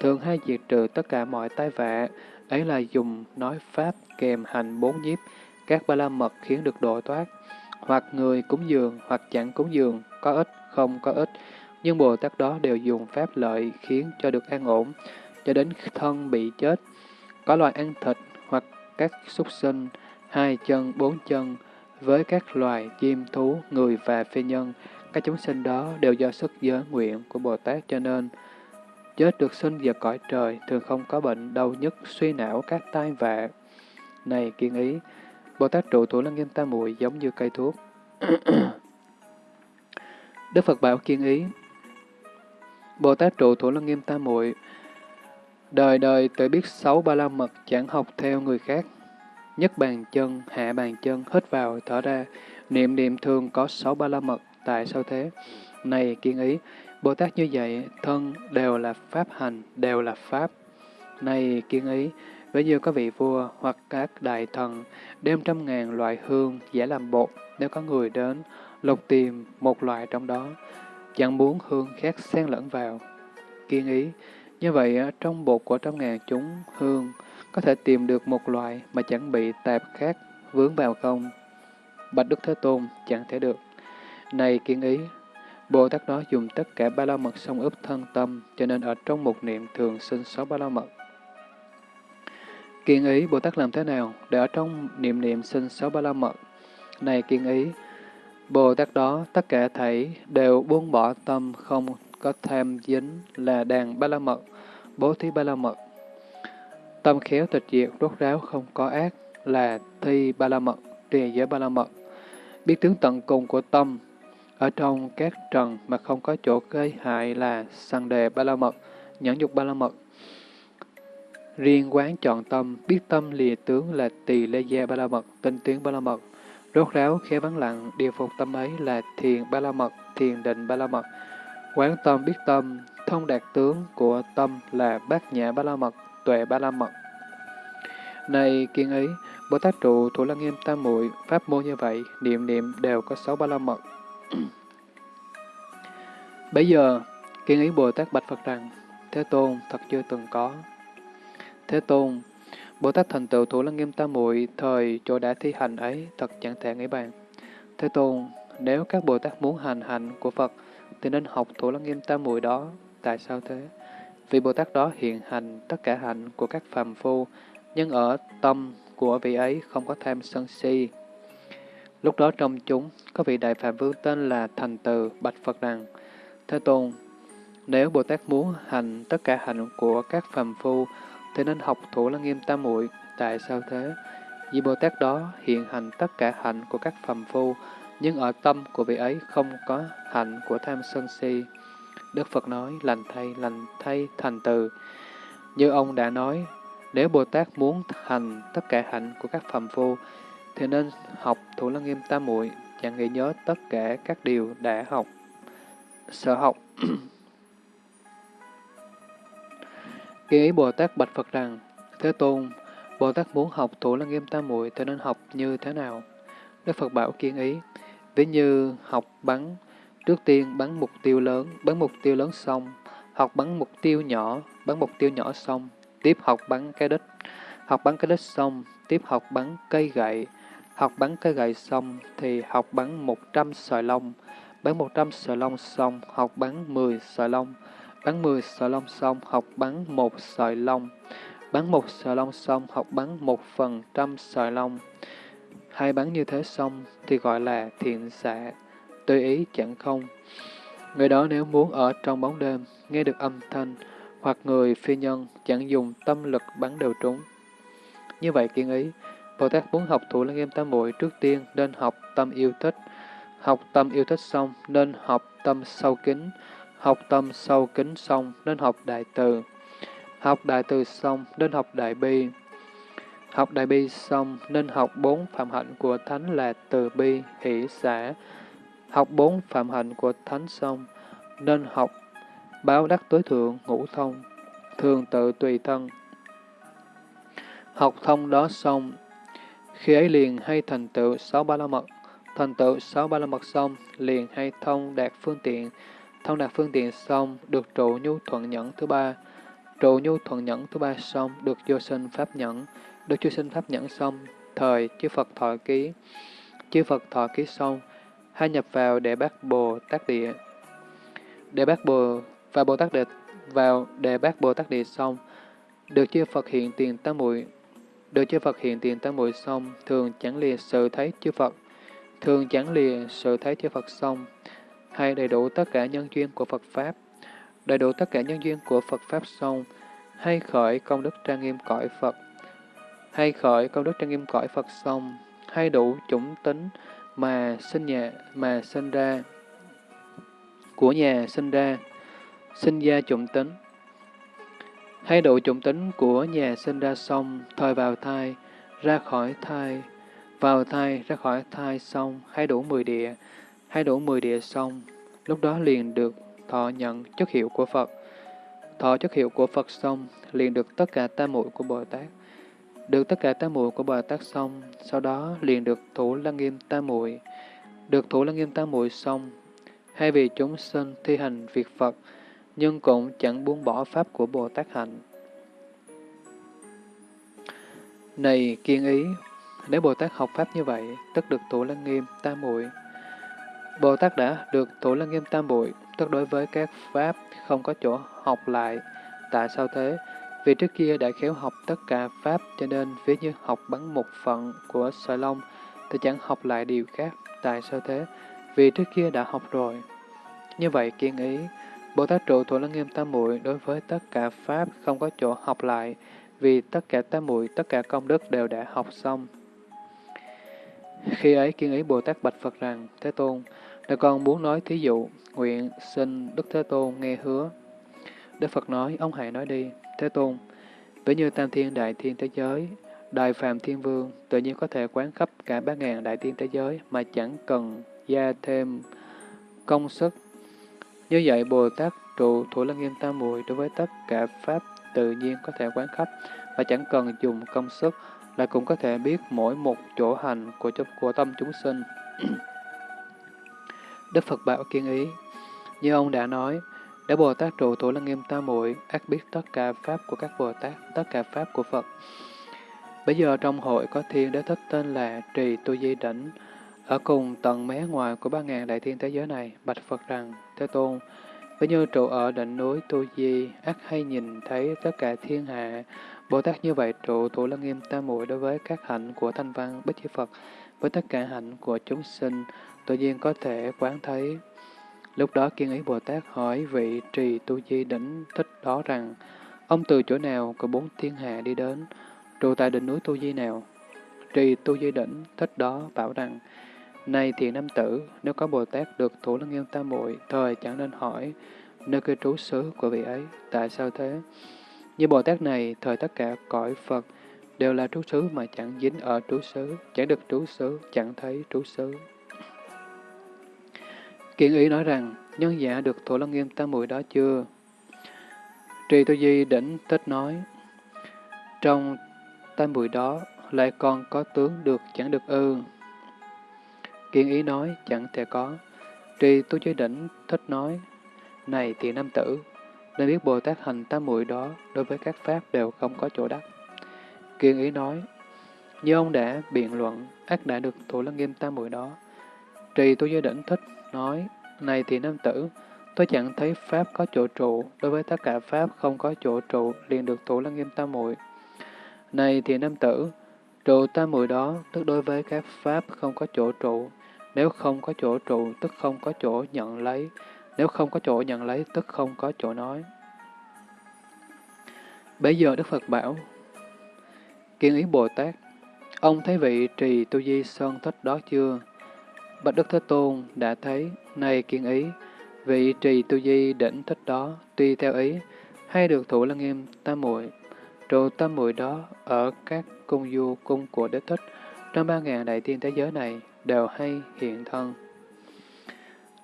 thường hay diệt trừ tất cả mọi tai vạ, ấy là dùng nói pháp kèm hành bốn nhiếp, các ba la mật khiến được độ thoát, hoặc người cúng dường, hoặc chẳng cúng dường, có ích, không có ích, nhưng Bồ Tát đó đều dùng pháp lợi khiến cho được an ổn, cho đến thân bị chết. Có loài ăn thịt hoặc các súc sinh, hai chân, bốn chân, với các loài chim, thú, người và phi nhân, các chúng sinh đó đều do sức giới nguyện của Bồ Tát cho nên chết được sinh vào cõi trời thường không có bệnh đau nhức, suy não các tai vạ. Này kiên ý, Bồ Tát trụ thủ lăng nghiêm tam muội giống như cây thuốc. Đức Phật bảo kiên ý, Bồ Tát trụ thủ lăng nghiêm tam muội đời đời tự biết sáu ba la mật chẳng học theo người khác. Nhất bàn chân, hạ bàn chân, hít vào, thở ra, niệm niệm thường có sáu ba la mật, tại sao thế? Này kiên ý, Bồ Tát như vậy, thân đều là pháp hành, đều là pháp. Này kiên ý, với như có vị vua hoặc các đại thần, đem trăm ngàn loại hương giả làm bột, nếu có người đến, lục tìm một loại trong đó, chẳng muốn hương khác xen lẫn vào. Kiên ý, như vậy trong bột của trăm ngàn chúng hương, có thể tìm được một loại mà chẳng bị tạp khác vướng vào không? Bạch Đức Thế Tôn chẳng thể được. Này kiên ý, Bồ Tát đó dùng tất cả ba la mật song ướp thân tâm, cho nên ở trong một niệm thường sinh sáu ba la mật. Kiên ý, Bồ Tát làm thế nào để ở trong niệm niệm sinh sáu ba la mật? Này kiên ý, Bồ Tát đó tất cả thảy đều buông bỏ tâm không có tham dính là đàn ba la mật, bố thí ba la mật. Tâm khéo tịch diệt, rốt ráo không có ác là thi ba la mật, trì giới ba la mật. Biết tướng tận cùng của tâm, ở trong các trần mà không có chỗ gây hại là sang đề ba la mật, nhẫn dục ba la mật. Riêng quán chọn tâm, biết tâm lìa tướng là tỳ lê gia ba la mật, tinh tiến ba la mật. Rốt ráo khéo vắng lặng, điều phục tâm ấy là thiền ba la mật, thiền định ba la mật. Quán tâm biết tâm, thông đạt tướng của tâm là bát nhã ba la mật, tuệ ba la mật. Này kiên ý, Bồ Tát trụ thủ lăng nghiêm tam muội pháp môn như vậy, niệm niệm đều có sáu ba la mật. Bây giờ, kiên ý Bồ Tát bạch Phật rằng, Thế Tôn thật chưa từng có. Thế Tôn, Bồ Tát thành tựu thủ lăng nghiêm tam muội thời chỗ đã thi hành ấy thật chẳng thể nghĩ bàn. Thế Tôn, nếu các Bồ Tát muốn hành hạnh của Phật, thì nên học thủ lăng nghiêm tam muội đó. Tại sao thế? Vì Bồ Tát đó hiện hành tất cả hạnh của các phàm phu, nhưng ở tâm của vị ấy không có tham sân si. Lúc đó trong chúng, có vị đại phạm vương tên là Thành Từ Bạch Phật rằng, Thế Tôn, nếu Bồ Tát muốn hành tất cả hạnh của các phàm phu, thì nên học thủ lăng nghiêm tam muội Tại sao thế? Vì Bồ Tát đó hiện hành tất cả hạnh của các phàm phu, nhưng ở tâm của vị ấy không có hạnh của tham sân si. Đức Phật nói, lành thay, lành thay, thành từ. Như ông đã nói, nếu Bồ Tát muốn hành tất cả hạnh của các phàm phu, thì nên học Thủ Lăng Nghiêm Tam Muội, chẳng nghĩ nhớ tất cả các điều đã học, sở học. Khi ý Bồ Tát bạch Phật rằng, Thế Tôn, Bồ Tát muốn học Thủ Lăng Nghiêm Tam Muội thì nên học như thế nào? Đức Phật bảo kiên ý, ví như học bắn, trước tiên bắn mục tiêu lớn, bắn mục tiêu lớn xong, học bắn mục tiêu nhỏ, bắn mục tiêu nhỏ xong, tiếp học bắn cái đích, học bắn cái đích xong, tiếp học bắn cây gậy, học bắn cây gậy xong thì học bắn 100 sợi lông, bắn 100 sợi lông xong, học bắn 10 sợi lông, bắn 10 sợi lông xong, học bắn một sợi lông, bắn một sợi lông xong, học bắn một phần trăm sợi lông. Hai bắn như thế xong thì gọi là thiện xạ, tùy ý chẳng không. Người đó nếu muốn ở trong bóng đêm, nghe được âm thanh, hoặc người phi nhân chẳng dùng tâm lực bắn đều trúng. Như vậy kiên ý, Bồ Tát muốn học thủ lăng nghiêm tam muội trước tiên nên học tâm yêu thích, học tâm yêu thích xong nên học tâm sâu kính, học tâm sâu kính xong nên học đại từ, học đại từ xong nên học đại bi, học đại bi xong nên học bốn phạm hạnh của thánh là từ bi, hỷ, xã, học bốn phạm hạnh của thánh xong nên học báo đắc tối thượng, ngũ thông, thường tự tùy thân. Học thông đó xong, khi ấy liền hay thành tựu sáu ba la mật, thành tựu sáu ba la mật xong, liền hay thông đạt phương tiện, thông đạt phương tiện xong, được trụ nhu thuận nhẫn thứ ba, trụ nhu thuận nhẫn thứ ba xong, được vô sinh pháp nhẫn, được chư sinh pháp nhẫn xong, thời chư Phật thọ ký, chư Phật thọ ký xong, hay nhập vào để bác Bồ Tát Địa. Để bác Bồ và Bồ Tát Địa vào để bác Bồ Tát Địa xong, được chư Phật hiện tiền tam muội. Được chư Phật hiện tiền tam muội xong, thường chẳng lìa sự thấy chư Phật, thường chẳng lìa sự thấy chư Phật xong, hay đầy đủ tất cả nhân duyên của Phật Pháp, đầy đủ tất cả nhân duyên của Phật Pháp xong, hay khởi công đức trang nghiêm cõi Phật, hay khởi công đức trang nghiêm cõi Phật xong, hay đủ chủng tính mà sinh nhà mà sinh ra, của nhà sinh ra, sinh ra chủng tính. Hay độ chủng tính của nhà sinh ra xong, thời vào thai, ra khỏi thai, vào thai, ra khỏi thai xong, hay đủ mười địa, hay đủ mười địa xong, lúc đó liền được thọ nhận chất hiệu của Phật. Thọ chất hiệu của Phật xong, liền được tất cả tam muội của Bồ Tát. Được tất cả tam muội của Bồ Tát xong, sau đó liền được thủ lăng nghiêm tam muội. Được thủ lăng nghiêm tam muội xong, hay vì chúng sinh thi hành việc Phật, nhưng cũng chẳng buông bỏ pháp của Bồ Tát hạnh. Này kiên ý, nếu Bồ Tát học pháp như vậy, tức được thủ lăng nghiêm tam muội. Bồ Tát đã được thủ lăng nghiêm tam muội, tức đối với các pháp không có chỗ học lại. Tại sao thế? Vì trước kia đã khéo học tất cả pháp, cho nên ví như học bắn một phần của sợi lông, thì chẳng học lại điều khác. Tại sao thế? Vì trước kia đã học rồi. Như vậy kiên ý, Bồ Tát trụ thủ lăng nghiêm tam muội đối với tất cả pháp không có chỗ học lại, vì tất cả tam muội tất cả công đức đều đã học xong. Khi ấy kiên ý Bồ Tát bạch Phật rằng, Thế Tôn, nếu con muốn nói thí dụ, nguyện xin Đức Thế Tôn nghe hứa. Đức Phật nói, ông hãy nói đi, Thế Tôn, với như tam thiên đại thiên thế giới, đại phàm thiên vương tự nhiên có thể quán khắp cả ba ngàn đại thiên thế giới mà chẳng cần gia thêm công sức. Như vậy, Bồ Tát trụ Thủ Lăng Nghiêm Tam Muội đối với tất cả Pháp tự nhiên có thể quán khắp và chẳng cần dùng công sức, là cũng có thể biết mỗi một chỗ hành của, của tâm chúng sinh. Đức Phật bảo kiên ý, như ông đã nói, để Bồ Tát trụ Thủ Lăng Nghiêm Tam Muội ác biết tất cả Pháp của các Bồ Tát, tất cả Pháp của Phật. Bây giờ trong hội có thiên đế thích tên là Trì Tu Di Đỉnh, ở cùng tận mé ngoài của ba ngàn đại thiên thế giới này, bạch Phật rằng, Thế Tôn, với như trụ ở đỉnh núi Tu Di, ác hay nhìn thấy tất cả thiên hạ, Bồ Tát như vậy trụ thủ lăng nghiêm tam muội đối với các hạnh của thanh văn bích chi Phật, với tất cả hạnh của chúng sinh, tự nhiên có thể quán thấy. Lúc đó kiên ý Bồ Tát hỏi vị trì tu di đỉnh thích đó rằng, ông từ chỗ nào có bốn thiên hạ đi đến, trụ tại đỉnh núi tu di nào? Trì tu di đỉnh thích đó bảo rằng, này thiện nam tử, nếu có Bồ Tát được thủ lăng nghiêm tam muội thời chẳng nên hỏi nơi cư trú xứ của vị ấy, tại sao thế? Như Bồ Tát này, thời tất cả cõi Phật đều là trú xứ mà chẳng dính ở trú xứ, chẳng được trú xứ, chẳng thấy trú xứ. Kiện ý nói rằng, nhân giả được Thổ lăng nghiêm tam muội đó chưa? Trì Tu Di đỉnh tích nói, trong tam muội đó lại còn có tướng được chẳng được ư. Kiên ý nói, chẳng thể có. Trì tu giới đỉnh thích nói, này thì nam tử, nên biết Bồ Tát hành tam muội đó đối với các pháp đều không có chỗ đắc. Kiên ý nói, như ông đã biện luận, ác đã được thủ lăng nghiêm tam muội đó. Trì tu giới đỉnh thích nói, này thì nam tử, tôi chẳng thấy pháp có chỗ trụ, đối với tất cả pháp không có chỗ trụ liền được thủ lăng nghiêm tam muội. Này thì nam tử, trụ tam muội đó tức đối với các pháp không có chỗ trụ, nếu không có chỗ trụ, tức không có chỗ nhận lấy. Nếu không có chỗ nhận lấy, tức không có chỗ nói. Bây giờ Đức Phật bảo, Kiên ý Bồ Tát, ông thấy vị trì tu di sơn thích đó chưa? Bạch Đức Thế Tôn đã thấy, này kiên ý, vị trì tu di đỉnh thích đó, tuy theo ý, hay được thủ lăng nghiêm tam muội trụ tam muội đó ở các cung du cung của đế thích, trong ba ngàn đại tiên thế giới này, đều hay hiện thân.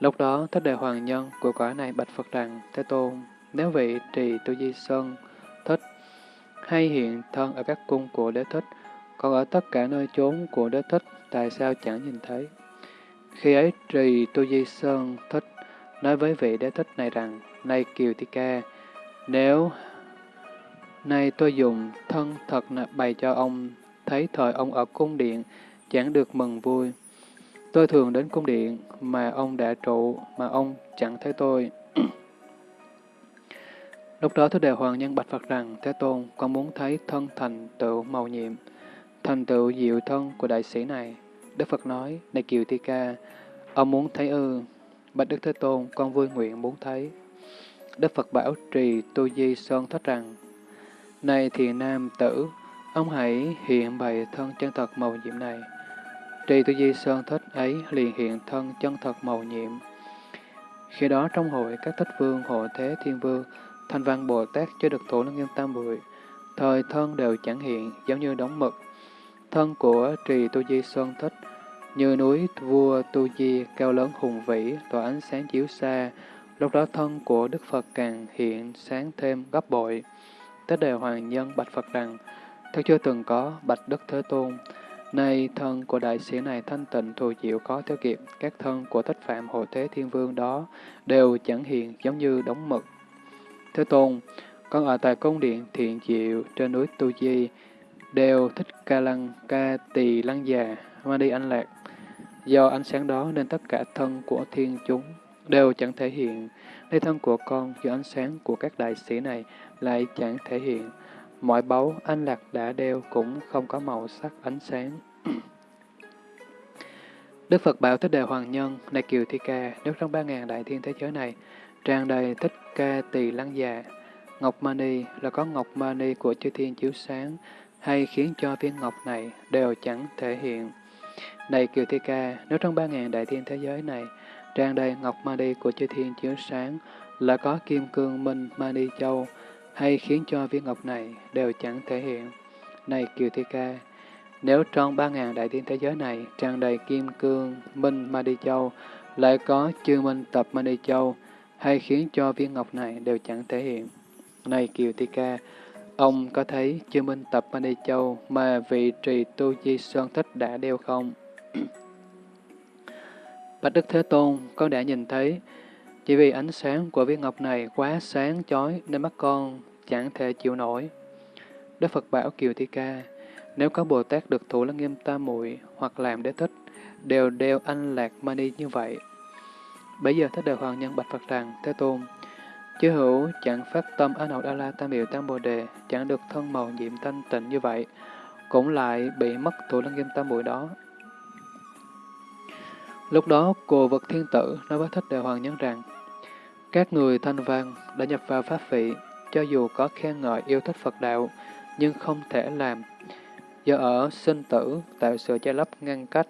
Lúc đó, Thích Đại Hoàng Nhân của quả này bạch Phật rằng, Thế Tôn, nếu vị trì tu di sơn thích hay hiện thân ở các cung của đế thích, còn ở tất cả nơi chốn của đế thích, tại sao chẳng nhìn thấy? Khi ấy trì tu di sơn thích nói với vị đế thích này rằng, Này Kiều thi Ca, nếu nay tôi dùng thân thật bày cho ông, thấy thời ông ở cung điện, chẳng được mừng vui. Tôi thường đến cung điện mà ông đã trụ, mà ông chẳng thấy tôi. Lúc đó Thứ Đề Hoàng Nhân bạch Phật rằng, Thế Tôn, con muốn thấy thân thành tựu màu nhiệm, thành tựu diệu thân của đại sĩ này. Đức Phật nói, này Kiều thi Ca, ông muốn thấy ư? Bạch Đức Thế Tôn, con vui nguyện muốn thấy. Đức Phật bảo trì Tu Di Sơn thất rằng, Này thiền nam tử, ông hãy hiện bày thân chân thật màu nhiệm này. Trì tu di sơn thích ấy liền hiện thân chân thật màu nhiệm. Khi đó trong hội các thích vương, hộ thế, thiên vương, thanh văn Bồ Tát chưa được thủ lăng nghiêm tam bụi, thời thân đều chẳng hiện giống như đóng mực. Thân của trì tu di sơn thích như núi vua tu di cao lớn hùng vĩ, tỏa ánh sáng chiếu xa, lúc đó thân của Đức Phật càng hiện sáng thêm gấp bội. tất đề hoàng nhân bạch Phật rằng, thật chưa từng có bạch Đức Thế Tôn, Nay thân của đại sĩ này thanh tịnh thù diệu có theo kịp, các thân của thích phạm hộ thế thiên vương đó đều chẳng hiện giống như đóng mực. Thế Tôn, con ở tại cung điện thiện diệu trên núi Tu Di, đều thích ca lăng, ca tỳ lăng già, ma đi anh lạc. Do ánh sáng đó nên tất cả thân của thiên chúng đều chẳng thể hiện. Đây thân của con do ánh sáng của các đại sĩ này lại chẳng thể hiện. Mọi báu anh lạc đã đeo cũng không có màu sắc ánh sáng. Đức Phật bảo Thích Đề Hoàng Nhân, này Kiều Thi Ca, nếu trong ba ngàn đại thiên thế giới này, tràn đầy Thích Ca Tỳ Lăng Già, Ngọc Mani là có Ngọc Mani của chư thiên chiếu sáng, hay khiến cho viên ngọc này đều chẳng thể hiện. Này Kiều Thi Ca, nếu trong ba ngàn đại thiên thế giới này, tràn đầy Ngọc Mani của chư thiên chiếu sáng, là có Kim Cương Minh Mani Châu, hay khiến cho viên ngọc này đều chẳng thể hiện. Này Kiều Thi Ca, nếu trong ba ngàn đại thiên thế giới này tràn đầy kim cương, minh, ma đi châu, lại có chư minh tập Mani Châu, hay khiến cho viên ngọc này đều chẳng thể hiện. Này Kiều thi Ca, ông có thấy chư minh tập Mani Châu mà vị trì tu di sơn thích đã đeo không? Bạch Đức Thế Tôn, con đã nhìn thấy, chỉ vì ánh sáng của viên ngọc này quá sáng chói nên mắt con chẳng thể chịu nổi. Đức Phật bảo Kiều Thi Ca, nếu có Bồ Tát được thủ lăng nghiêm tam muội hoặc làm đế thích, đều đeo anh lạc mani như vậy. Bây giờ Thích Đời Hoàng Nhân bạch Phật rằng, Thế Tôn, chư hữu chẳng phát tâm ở hậu Đa La Tam Biểu Tam Bồ Đề, chẳng được thân màu nhiệm thanh tịnh như vậy, cũng lại bị mất thủ lăng nghiêm tam muội đó. Lúc đó, cô vật thiên tử nói với Thích Đề Hoàng Nhân rằng, các người thanh văn đã nhập vào pháp vị, cho dù có khen ngợi yêu thích Phật đạo, nhưng không thể làm, do ở sinh tử tạo sự che lấp ngăn cách.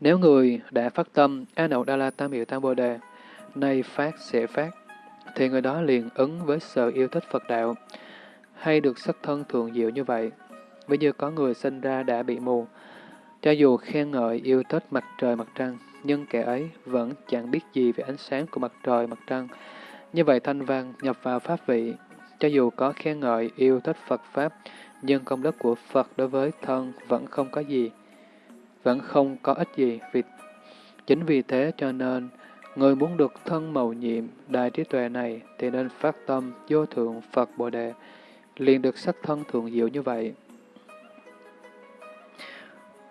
Nếu người đã phát tâm A Nậu Đa La Tam Hiệu Tam Bồ Đề, nay phát sẽ phát, thì người đó liền ứng với sự yêu thích Phật đạo, hay được sắc thân thường diệu như vậy. Ví như có người sinh ra đã bị mù, cho dù khen ngợi yêu thích mặt trời mặt trăng, nhưng kẻ ấy vẫn chẳng biết gì về ánh sáng của mặt trời mặt trăng. Như vậy thanh văn nhập vào pháp vị, cho dù có khen ngợi yêu thích Phật Pháp, nhưng công đức của Phật đối với thân vẫn không có gì, vẫn không có ích gì. Vì Chính vì thế cho nên, người muốn được thân màu nhiệm đại trí tuệ này thì nên phát tâm vô thượng Phật Bồ Đề, liền được sắc thân thượng diệu như vậy.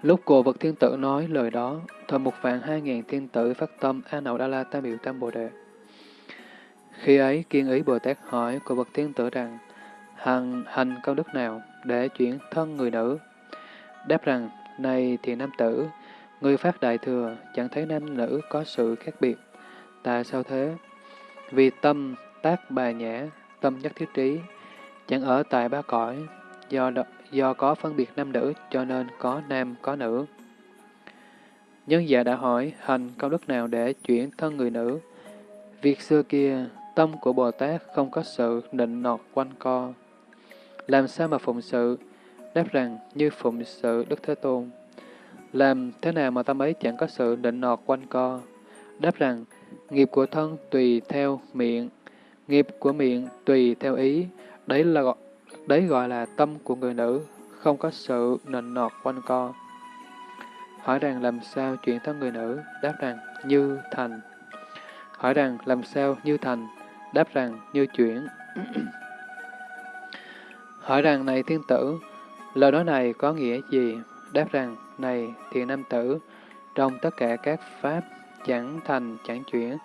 Lúc cổ vật thiên tử nói lời đó, thời một vạn hai ngàn thiên tử phát tâm A Nậu Đa La Tam Biểu Tam Bồ Đề. Khi ấy, kiên ý Bồ Tát hỏi cổ vật thiên tử rằng, hằng hành công đức nào để chuyển thân người nữ? Đáp rằng, này thì nam tử, người phát đại thừa, chẳng thấy nam nữ có sự khác biệt. Tại sao thế? Vì tâm tác bà nhã, tâm nhất thiết trí, chẳng ở tại ba cõi, do do có phân biệt nam nữ cho nên có nam có nữ. Nhân giả đã hỏi hành công đức nào để chuyển thân người nữ. Việc xưa kia, tâm của Bồ Tát không có sự định nọt quanh co. Làm sao mà phụng sự? Đáp rằng như phụng sự Đức Thế Tôn. Làm thế nào mà tâm ấy chẳng có sự định nọt quanh co? Đáp rằng, nghiệp của thân tùy theo miệng, nghiệp của miệng tùy theo ý, đấy là Đấy gọi là tâm của người nữ, không có sự nịnh nọt quanh co. Hỏi rằng làm sao chuyển thân người nữ? Đáp rằng như thành. Hỏi rằng làm sao như thành? Đáp rằng như chuyển. Hỏi rằng này thiên tử, lời nói này có nghĩa gì? Đáp rằng này thiện nam tử, trong tất cả các pháp chẳng thành chẳng chuyển,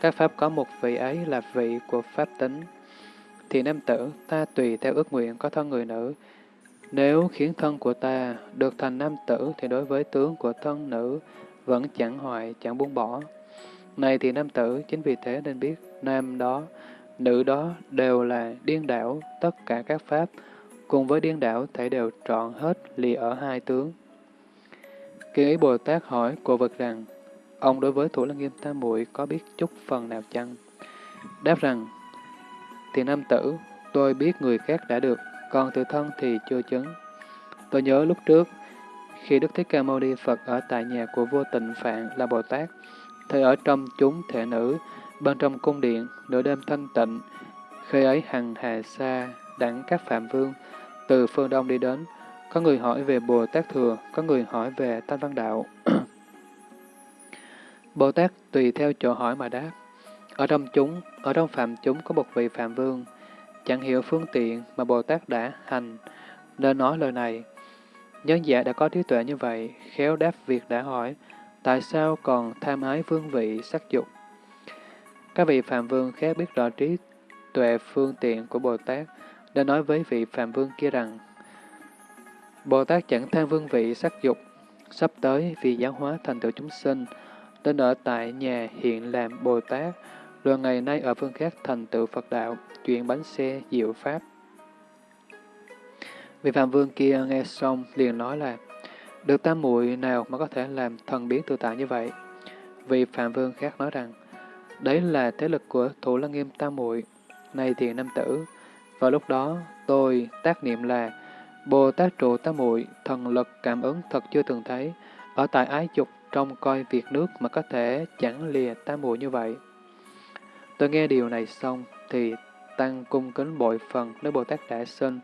các pháp có một vị ấy là vị của pháp tính thì nam tử, ta tùy theo ước nguyện có thân người nữ. Nếu khiến thân của ta được thành nam tử, thì đối với tướng của thân nữ vẫn chẳng hoại, chẳng buông bỏ. Này thì nam tử, chính vì thế nên biết, nam đó, nữ đó đều là điên đảo, tất cả các pháp, cùng với điên đảo thể đều trọn hết lì ở hai tướng. Khi ý Bồ Tát hỏi cổ vật rằng, ông đối với Thủ Lăng Nghiêm Tam Muội có biết chút phần nào chăng? Đáp rằng, thì nam tử, tôi biết người khác đã được, còn tự thân thì chưa chứng. Tôi nhớ lúc trước, khi Đức Thích Ca Mâu Ni Phật ở tại nhà của vua Tịnh Phạn là Bồ Tát, thời ở trong chúng thể nữ, bên trong cung điện, nửa đêm thanh tịnh, khi ấy hằng hà xa, đẳng các phạm vương, từ phương đông đi đến, có người hỏi về Bồ Tát Thừa, có người hỏi về Thanh Văn Đạo. Bồ Tát tùy theo chỗ hỏi mà đáp. Ở trong chúng, ở trong phạm chúng có một vị phạm vương, chẳng hiểu phương tiện mà Bồ Tát đã hành, nên nói lời này. Nhân giả đã có trí tuệ như vậy, khéo đáp việc đã hỏi, tại sao còn tham ái vương vị sắc dục? Các vị phạm vương khác biết rõ trí tuệ phương tiện của Bồ Tát, đã nói với vị phạm vương kia rằng, Bồ Tát chẳng tham vương vị sắc dục, sắp tới vì giáo hóa thành tựu chúng sinh, nên ở tại nhà hiện làm Bồ Tát, rồi ngày nay ở phương khác thành tựu Phật đạo, chuyện bánh xe diệu pháp. Vị Phạm Vương kia nghe xong liền nói là, được tam muội nào mà có thể làm thần biến tự tại như vậy? Vị Phạm Vương khác nói rằng, đấy là thế lực của Thủ Lăng Nghiêm tam muội này thì nam tử. Vào lúc đó, tôi tác niệm là, Bồ Tát trụ tam muội thần lực cảm ứng thật chưa từng thấy, ở tại ái dục trong coi việc nước mà có thể chẳng lìa tam muội như vậy. Tôi nghe điều này xong thì tăng cung kính bội phần nếu Bồ Tát đã sinh,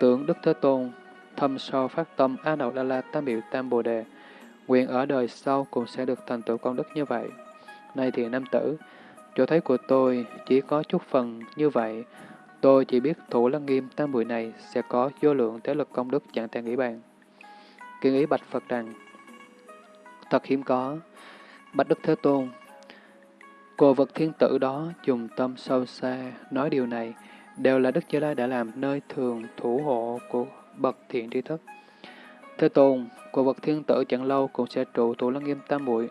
tưởng Đức Thế Tôn, thâm sâu phát tâm A Nậu Đa La Tam Biểu Tam Bồ Đề, nguyện ở đời sau cũng sẽ được thành tựu công đức như vậy. Này thì nam tử, chỗ thấy của tôi chỉ có chút phần như vậy, tôi chỉ biết thủ lăng nghiêm tam buổi này sẽ có vô lượng thế lực công đức chẳng thể nghĩ bàn. Kiên ý bạch Phật rằng, thật hiếm có, bạch Đức Thế Tôn, cô vật thiên tử đó dùng tâm sâu xa nói điều này, đều là Đức Như Lai đã làm nơi thường thủ hộ của bậc thiện tri thức. Thế Tôn, của vật thiên tử chẳng lâu cũng sẽ trụ thủ lăng nghiêm tam muội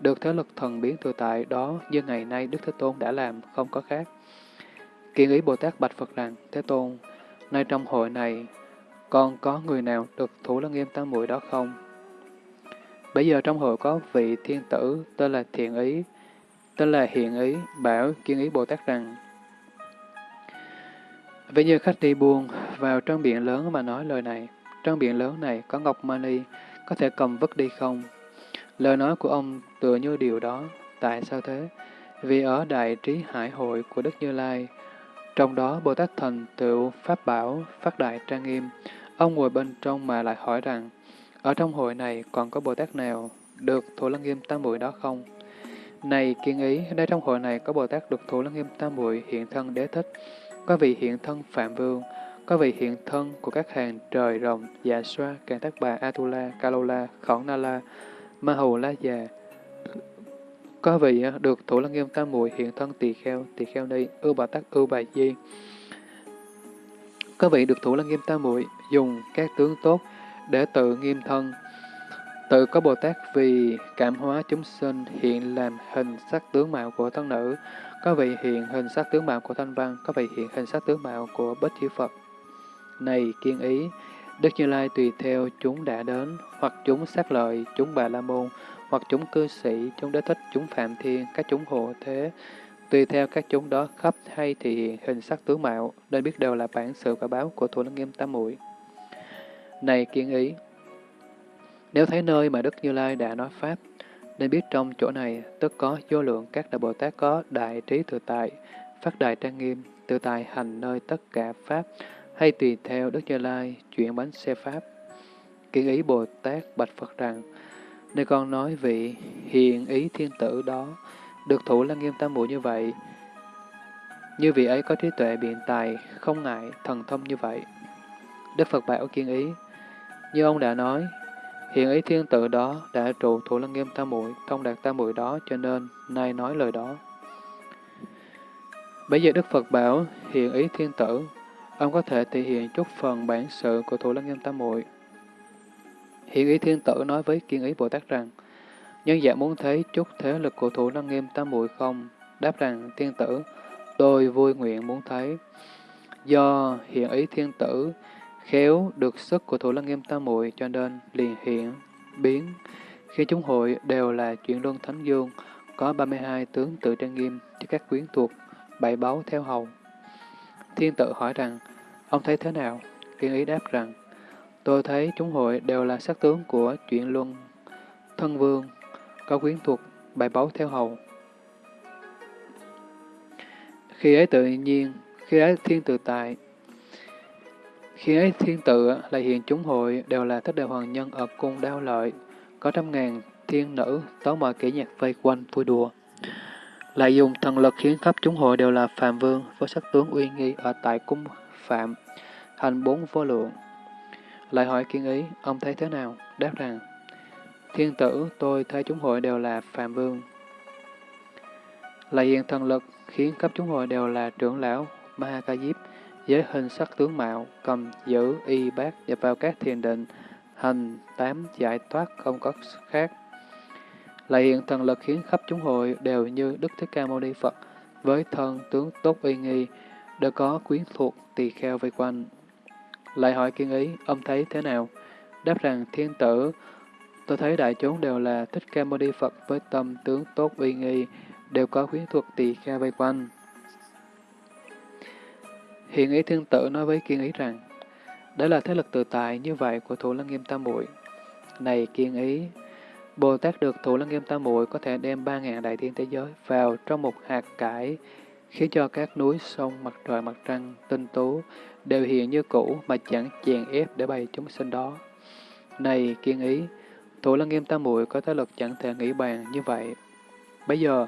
được thế lực thần biến tự tại đó như ngày nay Đức Thế Tôn đã làm, không có khác. Kiện ý Bồ Tát bạch Phật rằng, Thế Tôn, nay trong hội này, còn có người nào được thủ lăng nghiêm tam muội đó không? Bây giờ trong hội có vị thiên tử tên là Thiện Ý, tên là Hiện Ý, bảo Kiên ý Bồ Tát rằng, Vậy như khách đi buông vào trong biển lớn mà nói lời này, trong biển lớn này có Ngọc Mani, có thể cầm vứt đi không? Lời nói của ông tựa như điều đó. Tại sao thế? Vì ở Đại Trí Hải Hội của Đức Như Lai, trong đó Bồ Tát Thành tựu Pháp Bảo, Phát Đại Trang Nghiêm, ông ngồi bên trong mà lại hỏi rằng, ở trong hội này còn có Bồ Tát nào được Thủ Lăng Nghiêm Tam Muội đó không? Này kiên ý, đây trong hội này có Bồ Tát được Thủ Lăng Nghiêm Tam Muội hiện thân đế thích, có vị hiện thân Phạm Vương, có vị hiện thân của các hàng trời rồng, dạ xoa, càng tác bà, Atula, Kalola, Khổng Na La, Ma Hầu La Già. Có vị à, được Thủ Lăng Nghiêm Tam Muội hiện thân tỳ kheo, tỳ kheo ni, ưu bà tắc, ưu bà di. Có vị được Thủ Lăng Nghiêm Tam Muội dùng các tướng tốt để tự nghiêm thân, tự có Bồ Tát vì cảm hóa chúng sinh hiện làm hình sắc tướng mạo của thân nữ, có vị hiện hình sắc tướng mạo của thanh văn, có vị hiện hình sắc tướng mạo của bích chư Phật. Này kiên ý, Đức Như Lai tùy theo chúng đã đến, hoặc chúng sát lợi, chúng bà la môn, hoặc chúng cư sĩ, chúng đế thích, chúng phạm thiên, các chúng hộ thế, tùy theo các chúng đó khắp hay thì hiện hình sắc tướng mạo, nên biết đều là bản sự quả báo của Thủ Lăng Nghiêm Tam Muội. Này kiên ý, nếu thấy nơi mà Đức Như Lai đã nói Pháp, nên biết trong chỗ này tất có vô lượng các đại Bồ Tát có đại trí tự tại, phát đại trang nghiêm, tự tại hành nơi tất cả Pháp, hay tùy theo Đức Như Lai chuyển bánh xe Pháp. Kiến ý Bồ Tát bạch Phật rằng, nơi con nói vị hiền ý thiên tử đó, được thủ lăng nghiêm tam muội như vậy, như vị ấy có trí tuệ biện tài, không ngại, thần thông như vậy. Đức Phật bảo kiên ý, như ông đã nói, hiện ý thiên tử đó đã trụ thủ lăng nghiêm tam muội thông đạt tam muội đó, cho nên nay nói lời đó. Bây giờ Đức Phật bảo hiện ý thiên tử ông có thể thể hiện chút phần bản sự của Thủ Lăng Nghiêm Tam Muội. Hiện ý thiên tử nói với kiên ý Bồ Tát rằng, nhân dạng muốn thấy chút thế lực của Thủ Lăng Nghiêm Tam Muội không? Đáp rằng, thiên tử, tôi vui nguyện muốn thấy. Do hiện ý thiên tử khéo được sức của Thủ Lăng Nghiêm Tam Muội cho nên liền hiện, biến. Khi chúng hội đều là chuyện luân thánh dương, có 32 tướng tự trang nghiêm cho các quyến thuộc, bảy báu theo hầu. Thiên tự hỏi rằng, Ông thấy thế nào? Kiên ý đáp rằng, tôi thấy chúng hội đều là sắc tướng của chuyện luân, thân vương, có quyến thuộc, bảy báu theo hầu. Khi ấy tự nhiên, khi ấy thiên tự tại, khi ấy thiên tự lại hiện chúng hội đều là thích đại hoàng nhân ở cung đao lợi, có trăm ngàn thiên nữ tấu mọi kỹ nhạc vây quanh vui đùa. Lại dùng thần lực khiến khắp chúng hội đều là phàm vương với sắc tướng uy nghi ở tại cung phạm, hành bốn vô lượng. Lại hỏi kiên ý, ông thấy thế nào? Đáp rằng, thiên tử, tôi thấy chúng hội đều là phạm vương. Lại hiện thần lực, khiến cấp chúng hội đều là trưởng lão, ma giới với hình sắc tướng mạo, cầm giữ, y bát, nhập vào các thiền định, hành, tám, giải thoát, không có khác. Lại hiện thần lực khiến khắp chúng hội đều như Đức Thích Ca Mâu Ni Phật, với thân tướng tốt uy nghi, đều có quyến thuộc tỳ kheo vây quanh. Lại hỏi kiên ý, ông thấy thế nào? Đáp rằng thiên tử, tôi thấy đại chúng đều là thích ca mâu ni Phật với tâm tướng tốt uy nghi, đều có quyến thuộc tỳ kheo vây quanh. Hiện ý thiên tử nói với kiên ý rằng, đó là thế lực tự tại như vậy của thủ lăng nghiêm tam muội Này kiên ý, Bồ Tát được thủ lăng nghiêm tam muội có thể đem ba ngàn đại thiên thế giới vào trong một hạt cải, khiến cho các núi sông, mặt trời, mặt trăng, tinh tú đều hiện như cũ mà chẳng chèn ép để bày chúng sinh đó. Này kiên ý, thủ lăng nghiêm tam muội có thế lực chẳng thể nghĩ bàn như vậy. Bây giờ,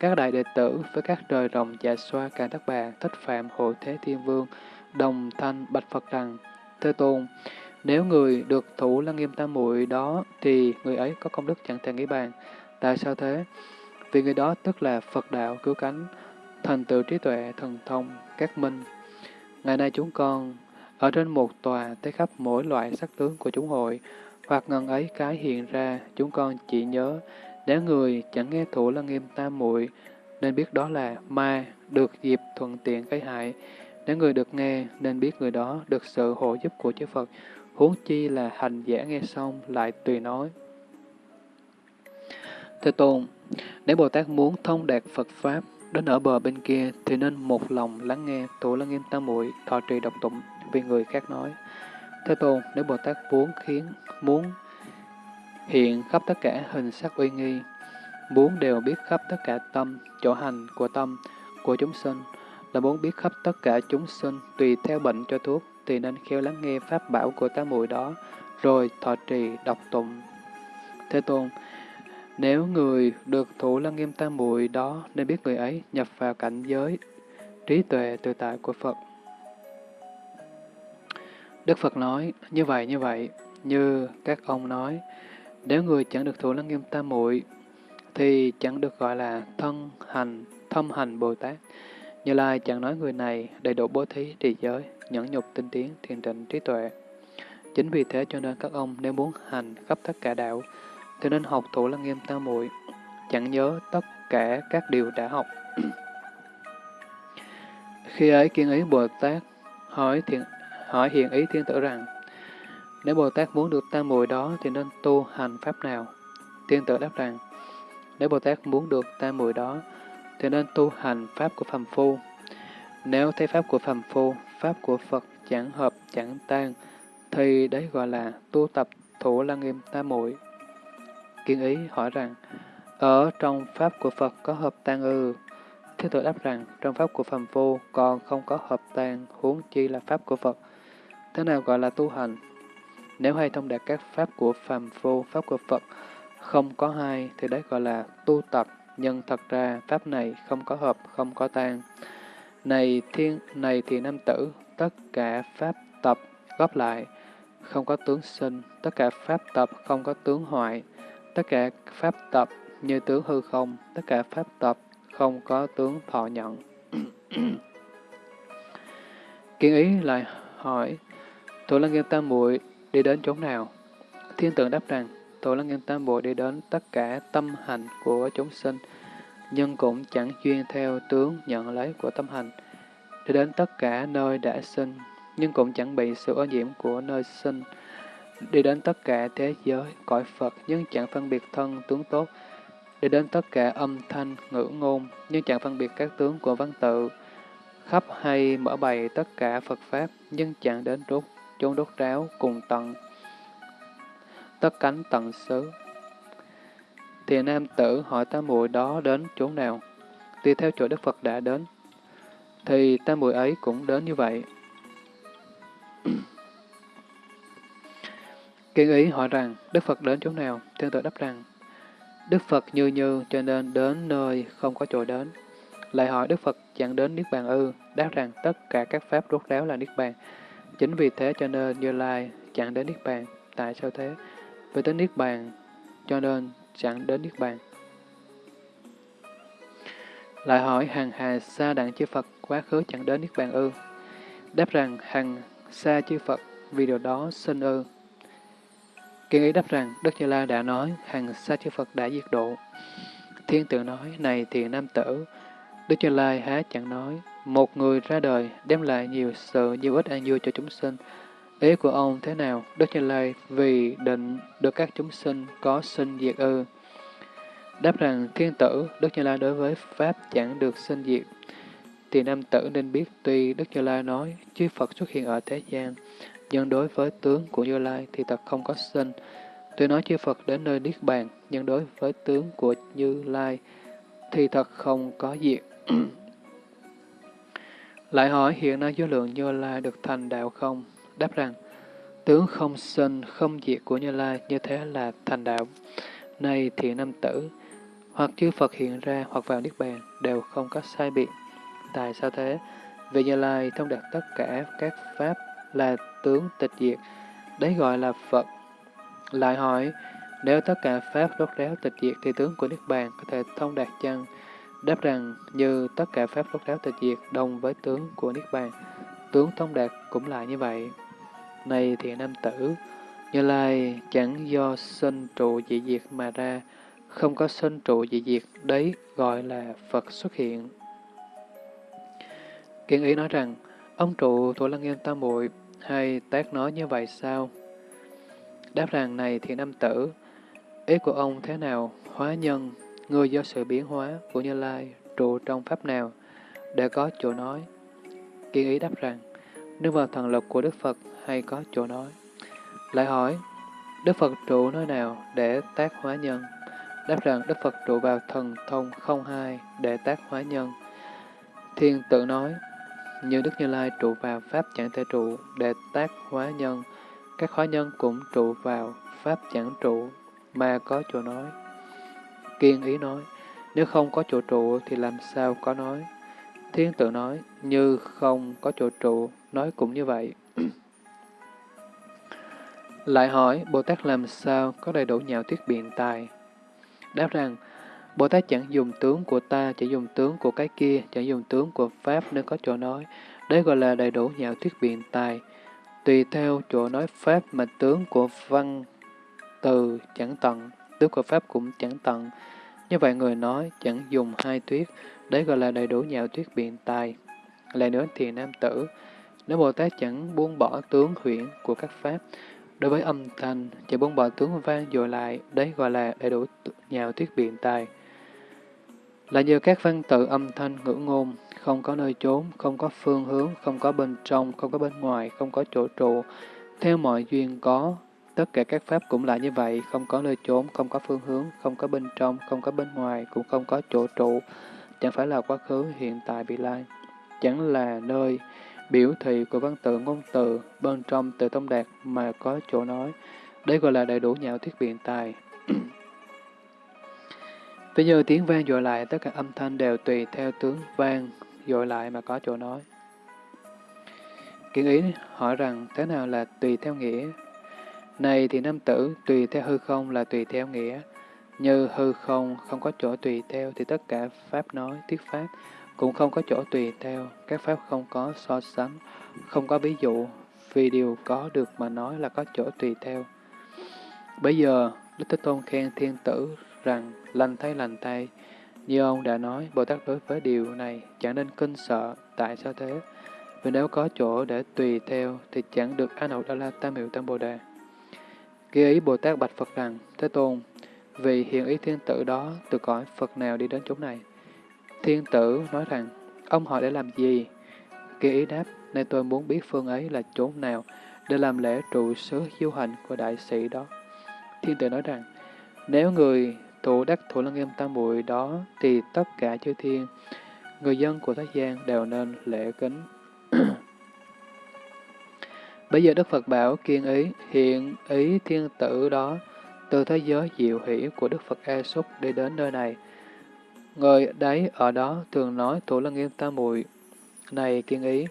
các đại đệ tử với các trời rồng dạ xoa càng thất bà, thích phạm hộ thế thiên vương, đồng thanh bạch Phật rằng, Thế Tôn, nếu người được thủ lăng nghiêm tam muội đó thì người ấy có công đức chẳng thể nghĩ bàn. Tại sao thế? Vì người đó tức là Phật đạo cứu cánh, thành tựu trí tuệ, thần thông, các minh. Ngày nay chúng con ở trên một tòa thấy khắp mỗi loại sắc tướng của chúng hội, hoặc ngần ấy cái hiện ra, chúng con chỉ nhớ, nếu người chẳng nghe thủ lăng nghiêm tam muội nên biết đó là ma, được dịp thuận tiện gây hại. Nếu người được nghe, nên biết người đó được sự hộ giúp của chư Phật, huống chi là hành giả nghe xong lại tùy nói. Thế Tôn, nếu Bồ Tát muốn thông đạt Phật Pháp đến ở bờ bên kia thì nên một lòng lắng nghe Thủ Lăng nghiêm tam muội thọ trì độc tụng vì người khác nói. Thế Tôn, nếu Bồ Tát muốn khiến, muốn hiện khắp tất cả hình sắc uy nghi, muốn đều biết khắp tất cả tâm, chỗ hành của tâm, của chúng sinh, là muốn biết khắp tất cả chúng sinh tùy theo bệnh cho thuốc, thì nên khéo lắng nghe pháp bảo của tám muội đó, rồi thọ trì đọc tụng. Thế Tôn, nếu người được thủ lăng nghiêm tam muội đó, nên biết người ấy nhập vào cảnh giới trí tuệ tự tại của Phật. Đức Phật nói, như vậy như vậy, như các ông nói, nếu người chẳng được thủ lăng nghiêm tam muội thì chẳng được gọi là thân hành, thâm hành Bồ Tát. Như Lai chẳng nói người này đầy đủ bố thí, trì giới, nhẫn nhục tinh tiến, thiền định, trí tuệ. Chính vì thế cho nên các ông nếu muốn hành khắp tất cả đạo, thì nên học thủ lăng nghiêm tam muội chẳng nhớ tất cả các điều đã học. Khi ấy kiên ý Bồ Tát hỏi, thiện, hỏi hiện ý thiên tử rằng, nếu Bồ Tát muốn được tam muội đó thì nên tu hành pháp nào? tiên tử đáp rằng, nếu Bồ Tát muốn được tam muội đó thì nên tu hành pháp của phàm phu. Nếu thấy pháp của phàm phu, pháp của Phật chẳng hợp, chẳng tan, thì đấy gọi là tu tập thủ lăng nghiêm tam muội. Kiên ý hỏi rằng, ở trong pháp của Phật có hợp tan ư? Thế tử đáp rằng, trong pháp của phàm phu còn không có hợp tan, huống chi là pháp của Phật. Thế nào gọi là tu hành? Nếu hay thông đạt các pháp của phàm phu, pháp của Phật không có hai, thì đấy gọi là tu tập nhưng thật ra pháp này không có hợp, không có tan. Này thiên, này thì nam tử, tất cả pháp tập góp lại, không có tướng sinh, tất cả pháp tập không có tướng hoại, tất cả pháp tập như tướng hư không, tất cả pháp tập không có tướng thọ nhận. Kiến ý lại hỏi, Thủ Lăng Nghiêm Tam Muội đi đến chỗ nào? Thiên tượng đáp rằng, Tổ Lăng Nghiêm Tam Bộ đi đến tất cả tâm hành của chúng sinh, nhưng cũng chẳng chuyên theo tướng nhận lấy của tâm hành. Đi đến tất cả nơi đã sinh, nhưng cũng chẳng bị sự ô nhiễm của nơi sinh. Đi đến tất cả thế giới, cõi Phật, nhưng chẳng phân biệt thân tướng tốt. Đi đến tất cả âm thanh, ngữ ngôn, nhưng chẳng phân biệt các tướng của văn tự. Khắp hay mở bày tất cả Phật Pháp, nhưng chẳng đến rốt chốn đốt ráo cùng tận tất cánh tận xứ. Thì nam tử hỏi tam muội đó đến chỗ nào, tùy theo chỗ Đức Phật đã đến, thì tam muội ấy cũng đến như vậy. Kiên ý hỏi rằng, Đức Phật đến chỗ nào? Thiên tử đáp rằng, Đức Phật như như cho nên đến nơi không có chỗ đến. Lại hỏi Đức Phật chẳng đến Niết Bàn ư, đáp rằng tất cả các pháp rốt ráo là Niết Bàn. Chính vì thế cho nên Như Lai chẳng đến Niết Bàn. Tại sao thế? Vì tới Niết Bàn, cho nên chẳng đến Niết Bàn. Lại hỏi hằng hà xa đặng chư Phật quá khứ chẳng đến Niết Bàn ư? Đáp rằng hằng xa chư Phật vì điều đó sinh ư. Kiên ý đáp rằng Đức Như Lai đã nói hằng xa chư Phật đã diệt độ. Thiên tượng nói này thì nam tử. Đức Như Lai há chẳng nói một người ra đời đem lại nhiều sự nhiều ích an vui cho chúng sinh Ý của ông thế nào? Đức Như Lai vì định được các chúng sinh có sinh diệt ư. Đáp rằng thiên tử, Đức Như Lai đối với Pháp chẳng được sinh diệt. Thì nam tử nên biết tuy Đức Như Lai nói chư Phật xuất hiện ở thế gian, nhưng đối với tướng của Như Lai thì thật không có sinh. Tuy nói chư Phật đến nơi Niết Bàn, nhưng đối với tướng của Như Lai thì thật không có diệt. Lại hỏi hiện nay vô lượng Như Lai được thành đạo không? Đáp rằng, tướng không sinh, không diệt của Như Lai như thế là thành đạo. Này thiện nam tử, hoặc chư Phật hiện ra hoặc vào Niết Bàn đều không có sai biệt. Tại sao thế? Vì Như Lai thông đạt tất cả các pháp là tướng tịch diệt, đấy gọi là Phật. Lại hỏi, nếu tất cả pháp rốt ráo tịch diệt thì tướng của Niết Bàn có thể thông đạt chăng? Đáp rằng, như tất cả pháp rốt ráo tịch diệt đồng với tướng của Niết Bàn, tướng thông đạt cũng là như vậy. Này thiện nam tử, Như Lai chẳng do sinh trụ dị diệt mà ra, không có sinh trụ dị diệt, đấy gọi là Phật xuất hiện. Kiên ý nói rằng, ông trụ Thủ Lăng Nghiêm Tam Muội hay tác nói như vậy sao? Đáp rằng này thiện nam tử, ý của ông thế nào? Hóa nhân, người do sự biến hóa của Như Lai trụ trong pháp nào để có chỗ nói? Kiên ý đáp rằng, nương vào thần lực của Đức Phật hay có chỗ nói? Lại hỏi, Đức Phật trụ nơi nào để tác hóa nhân? Đáp rằng Đức Phật trụ vào thần thông không hai để tác hóa nhân. Thiên tự nói, như Đức Như Lai trụ vào Pháp chẳng thể trụ để tác hóa nhân, các hóa nhân cũng trụ vào Pháp chẳng trụ mà có chỗ nói. Kiên ý nói, nếu không có chỗ trụ thì làm sao có nói? Thiên tự nói, như không có chỗ trụ, nói cũng như vậy. Lại hỏi, Bồ Tát làm sao có đầy đủ nhạo thuyết biện tài? Đáp rằng, Bồ Tát chẳng dùng tướng của ta, chỉ dùng tướng của cái kia, chẳng dùng tướng của Pháp nên có chỗ nói. Đấy gọi là đầy đủ nhạo thuyết biện tài. Tùy theo chỗ nói Pháp mà tướng của văn từ chẳng tận, tước của Pháp cũng chẳng tận. Như vậy người nói chẳng dùng hai tuyết đấy gọi là đầy đủ nhạo tuyết biện tài. Lại nữa thì nam tử, nếu Bồ Tát chẳng buông bỏ tướng huyễn của các Pháp, Đối với âm thanh, chỉ buông bỏ tướng vang dội lại, đấy gọi là đầy đủ nhạo tuyết biện tài. Là như các văn tự âm thanh ngữ ngôn, không có nơi trốn, không có phương hướng, không có bên trong, không có bên ngoài, không có chỗ trụ, theo mọi duyên có. Tất cả các pháp cũng là như vậy, không có nơi trốn, không có phương hướng, không có bên trong, không có bên ngoài, cũng không có chỗ trụ, chẳng phải là quá khứ, hiện tại, vị lai, chẳng là nơi, biểu thị của văn tự ngôn từ bên trong từ thông đạt mà có chỗ nói. Đây gọi là đầy đủ nhạo thuyết biện tài. Ví như tiếng vang dội lại, tất cả âm thanh đều tùy theo tướng vang dội lại mà có chỗ nói. Kiến ý hỏi rằng thế nào là tùy theo nghĩa? Này thì nam tử, tùy theo hư không là tùy theo nghĩa. Như hư không không có chỗ tùy theo thì tất cả pháp nói, thuyết pháp cũng không có chỗ tùy theo, các pháp không có so sánh, không có ví dụ, vì điều có được mà nói là có chỗ tùy theo. Bây giờ, Đức Thế Tôn khen thiên tử rằng lành thay lành thay, như ông đã nói, Bồ Tát đối với điều này chẳng nên kinh sợ, tại sao thế? Vì nếu có chỗ để tùy theo thì chẳng được an hậu đa la tam hiệu tam bồ đề. Ghi ý Bồ Tát bạch Phật rằng, Thế Tôn, vì hiện ý thiên tử đó từ cõi Phật nào đi đến chỗ này? Thiên tử nói rằng, ông hỏi để làm gì? Kỳ ý đáp, nên tôi muốn biết phương ấy là chỗ nào để làm lễ trụ sứ du hành của đại sĩ đó. Thiên tử nói rằng, nếu người thủ đắc thủ lăng nghiêm tam muội đó thì tất cả chư thiên, người dân của thế gian đều nên lễ kính. Bây giờ Đức Phật bảo kiên ý, hiện ý thiên tử đó, từ thế giới diệu hỷ của Đức Phật A Súc đi đến nơi này, Người đấy ở đó thường nói Thủ Lăng Nghiêm Tam Muội Này kiên ý,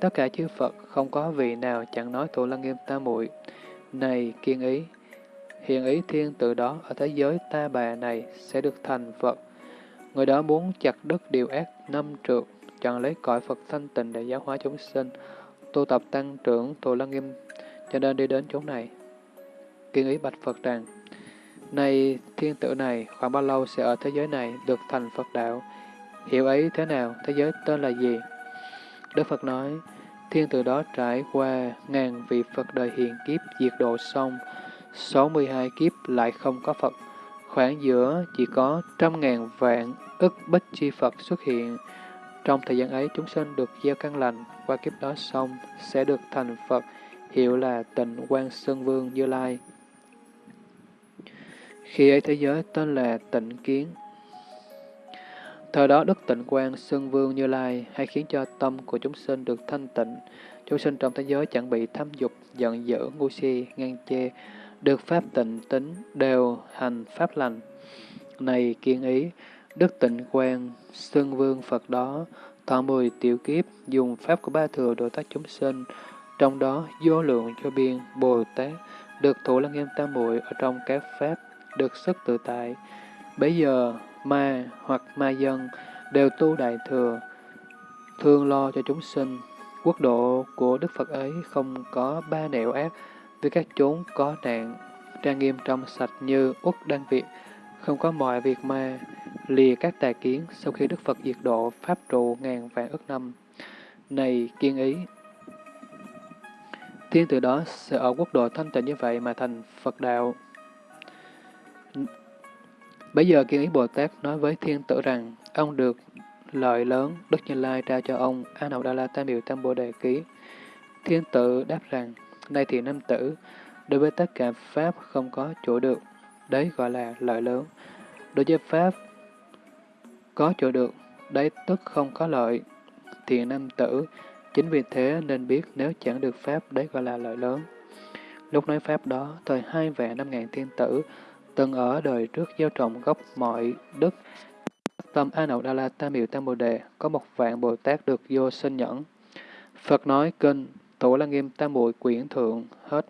tất cả chư Phật không có vị nào chẳng nói Thủ Lăng Nghiêm Tam Muội Này kiên ý, hiện ý thiên tử đó ở thế giới ta bà này sẽ được thành Phật. Người đó muốn chặt đứt điều ác năm trượt, chọn lấy cõi Phật thanh tịnh để giáo hóa chúng sinh, tu tập tăng trưởng Thủ Lăng Nghiêm, cho nên đi đến chỗ này. Kiên ý bạch Phật rằng, này thiên tử này, khoảng bao lâu sẽ ở thế giới này được thành Phật đạo? Hiểu ấy thế nào? Thế giới tên là gì? Đức Phật nói, thiên tử đó trải qua ngàn vị Phật đời hiện kiếp diệt độ xong, 62 kiếp lại không có Phật. Khoảng giữa chỉ có trăm ngàn vạn ức bích chi Phật xuất hiện. Trong thời gian ấy, chúng sinh được gieo căn lành, qua kiếp đó xong sẽ được thành Phật, hiệu là tịnh quan Sơn Vương Như Lai. Khi ấy thế giới tên là tịnh kiến. Thời đó Đức Tịnh Quang Sơn Vương Như Lai hay khiến cho tâm của chúng sinh được thanh tịnh. Chúng sinh trong thế giới chẳng bị tham dục, giận dữ, ngu si, ngang chê, được pháp tịnh tính, đều hành pháp lành. Này kiên ý, Đức Tịnh Quang Sơn Vương Phật đó, thọ mười tiểu kiếp, dùng pháp của ba thừa độ tác chúng sinh, trong đó vô lượng cho biên Bồ Tát, được thủ lăng nghiêm tam muội ở trong các pháp, được sức tự tại. Bây giờ, ma hoặc ma dân đều tu đại thừa, thương lo cho chúng sinh. Quốc độ của Đức Phật ấy không có ba nẻo ác với các chốn có nạn, trang nghiêm trong sạch như Úc Đan Việt, không có mọi việc mà lìa các tà kiến sau khi Đức Phật diệt độ Pháp trụ ngàn vạn ức năm. Này kiên ý, thiên từ đó sẽ ở quốc độ thanh tịnh như vậy mà thành Phật đạo. Bây giờ kiên ý Bồ Tát nói với thiên tử rằng, ông được lợi lớn, Đức Như Lai trao cho ông A Nậu Đa La Tam Biểu Tam Bồ Đề Ký. Thiên tử đáp rằng, nay thì nam tử, đối với tất cả Pháp không có chỗ được, đấy gọi là lợi lớn. Đối với Pháp có chỗ được, đấy tức không có lợi. Thiện nam tử, chính vì thế nên biết nếu chẳng được Pháp, đấy gọi là lợi lớn. Lúc nói Pháp đó, thời hai vạn năm ngàn thiên tử, từng ở đời trước gieo trồng gốc mọi đức. Tâm A Nậu Đa La Tam Miệu Tam Bồ Đề, có một vạn Bồ Tát được vô sinh nhẫn. Phật nói kinh, Tổ La Nghiêm Tam Bụi Quyển Thượng, hết.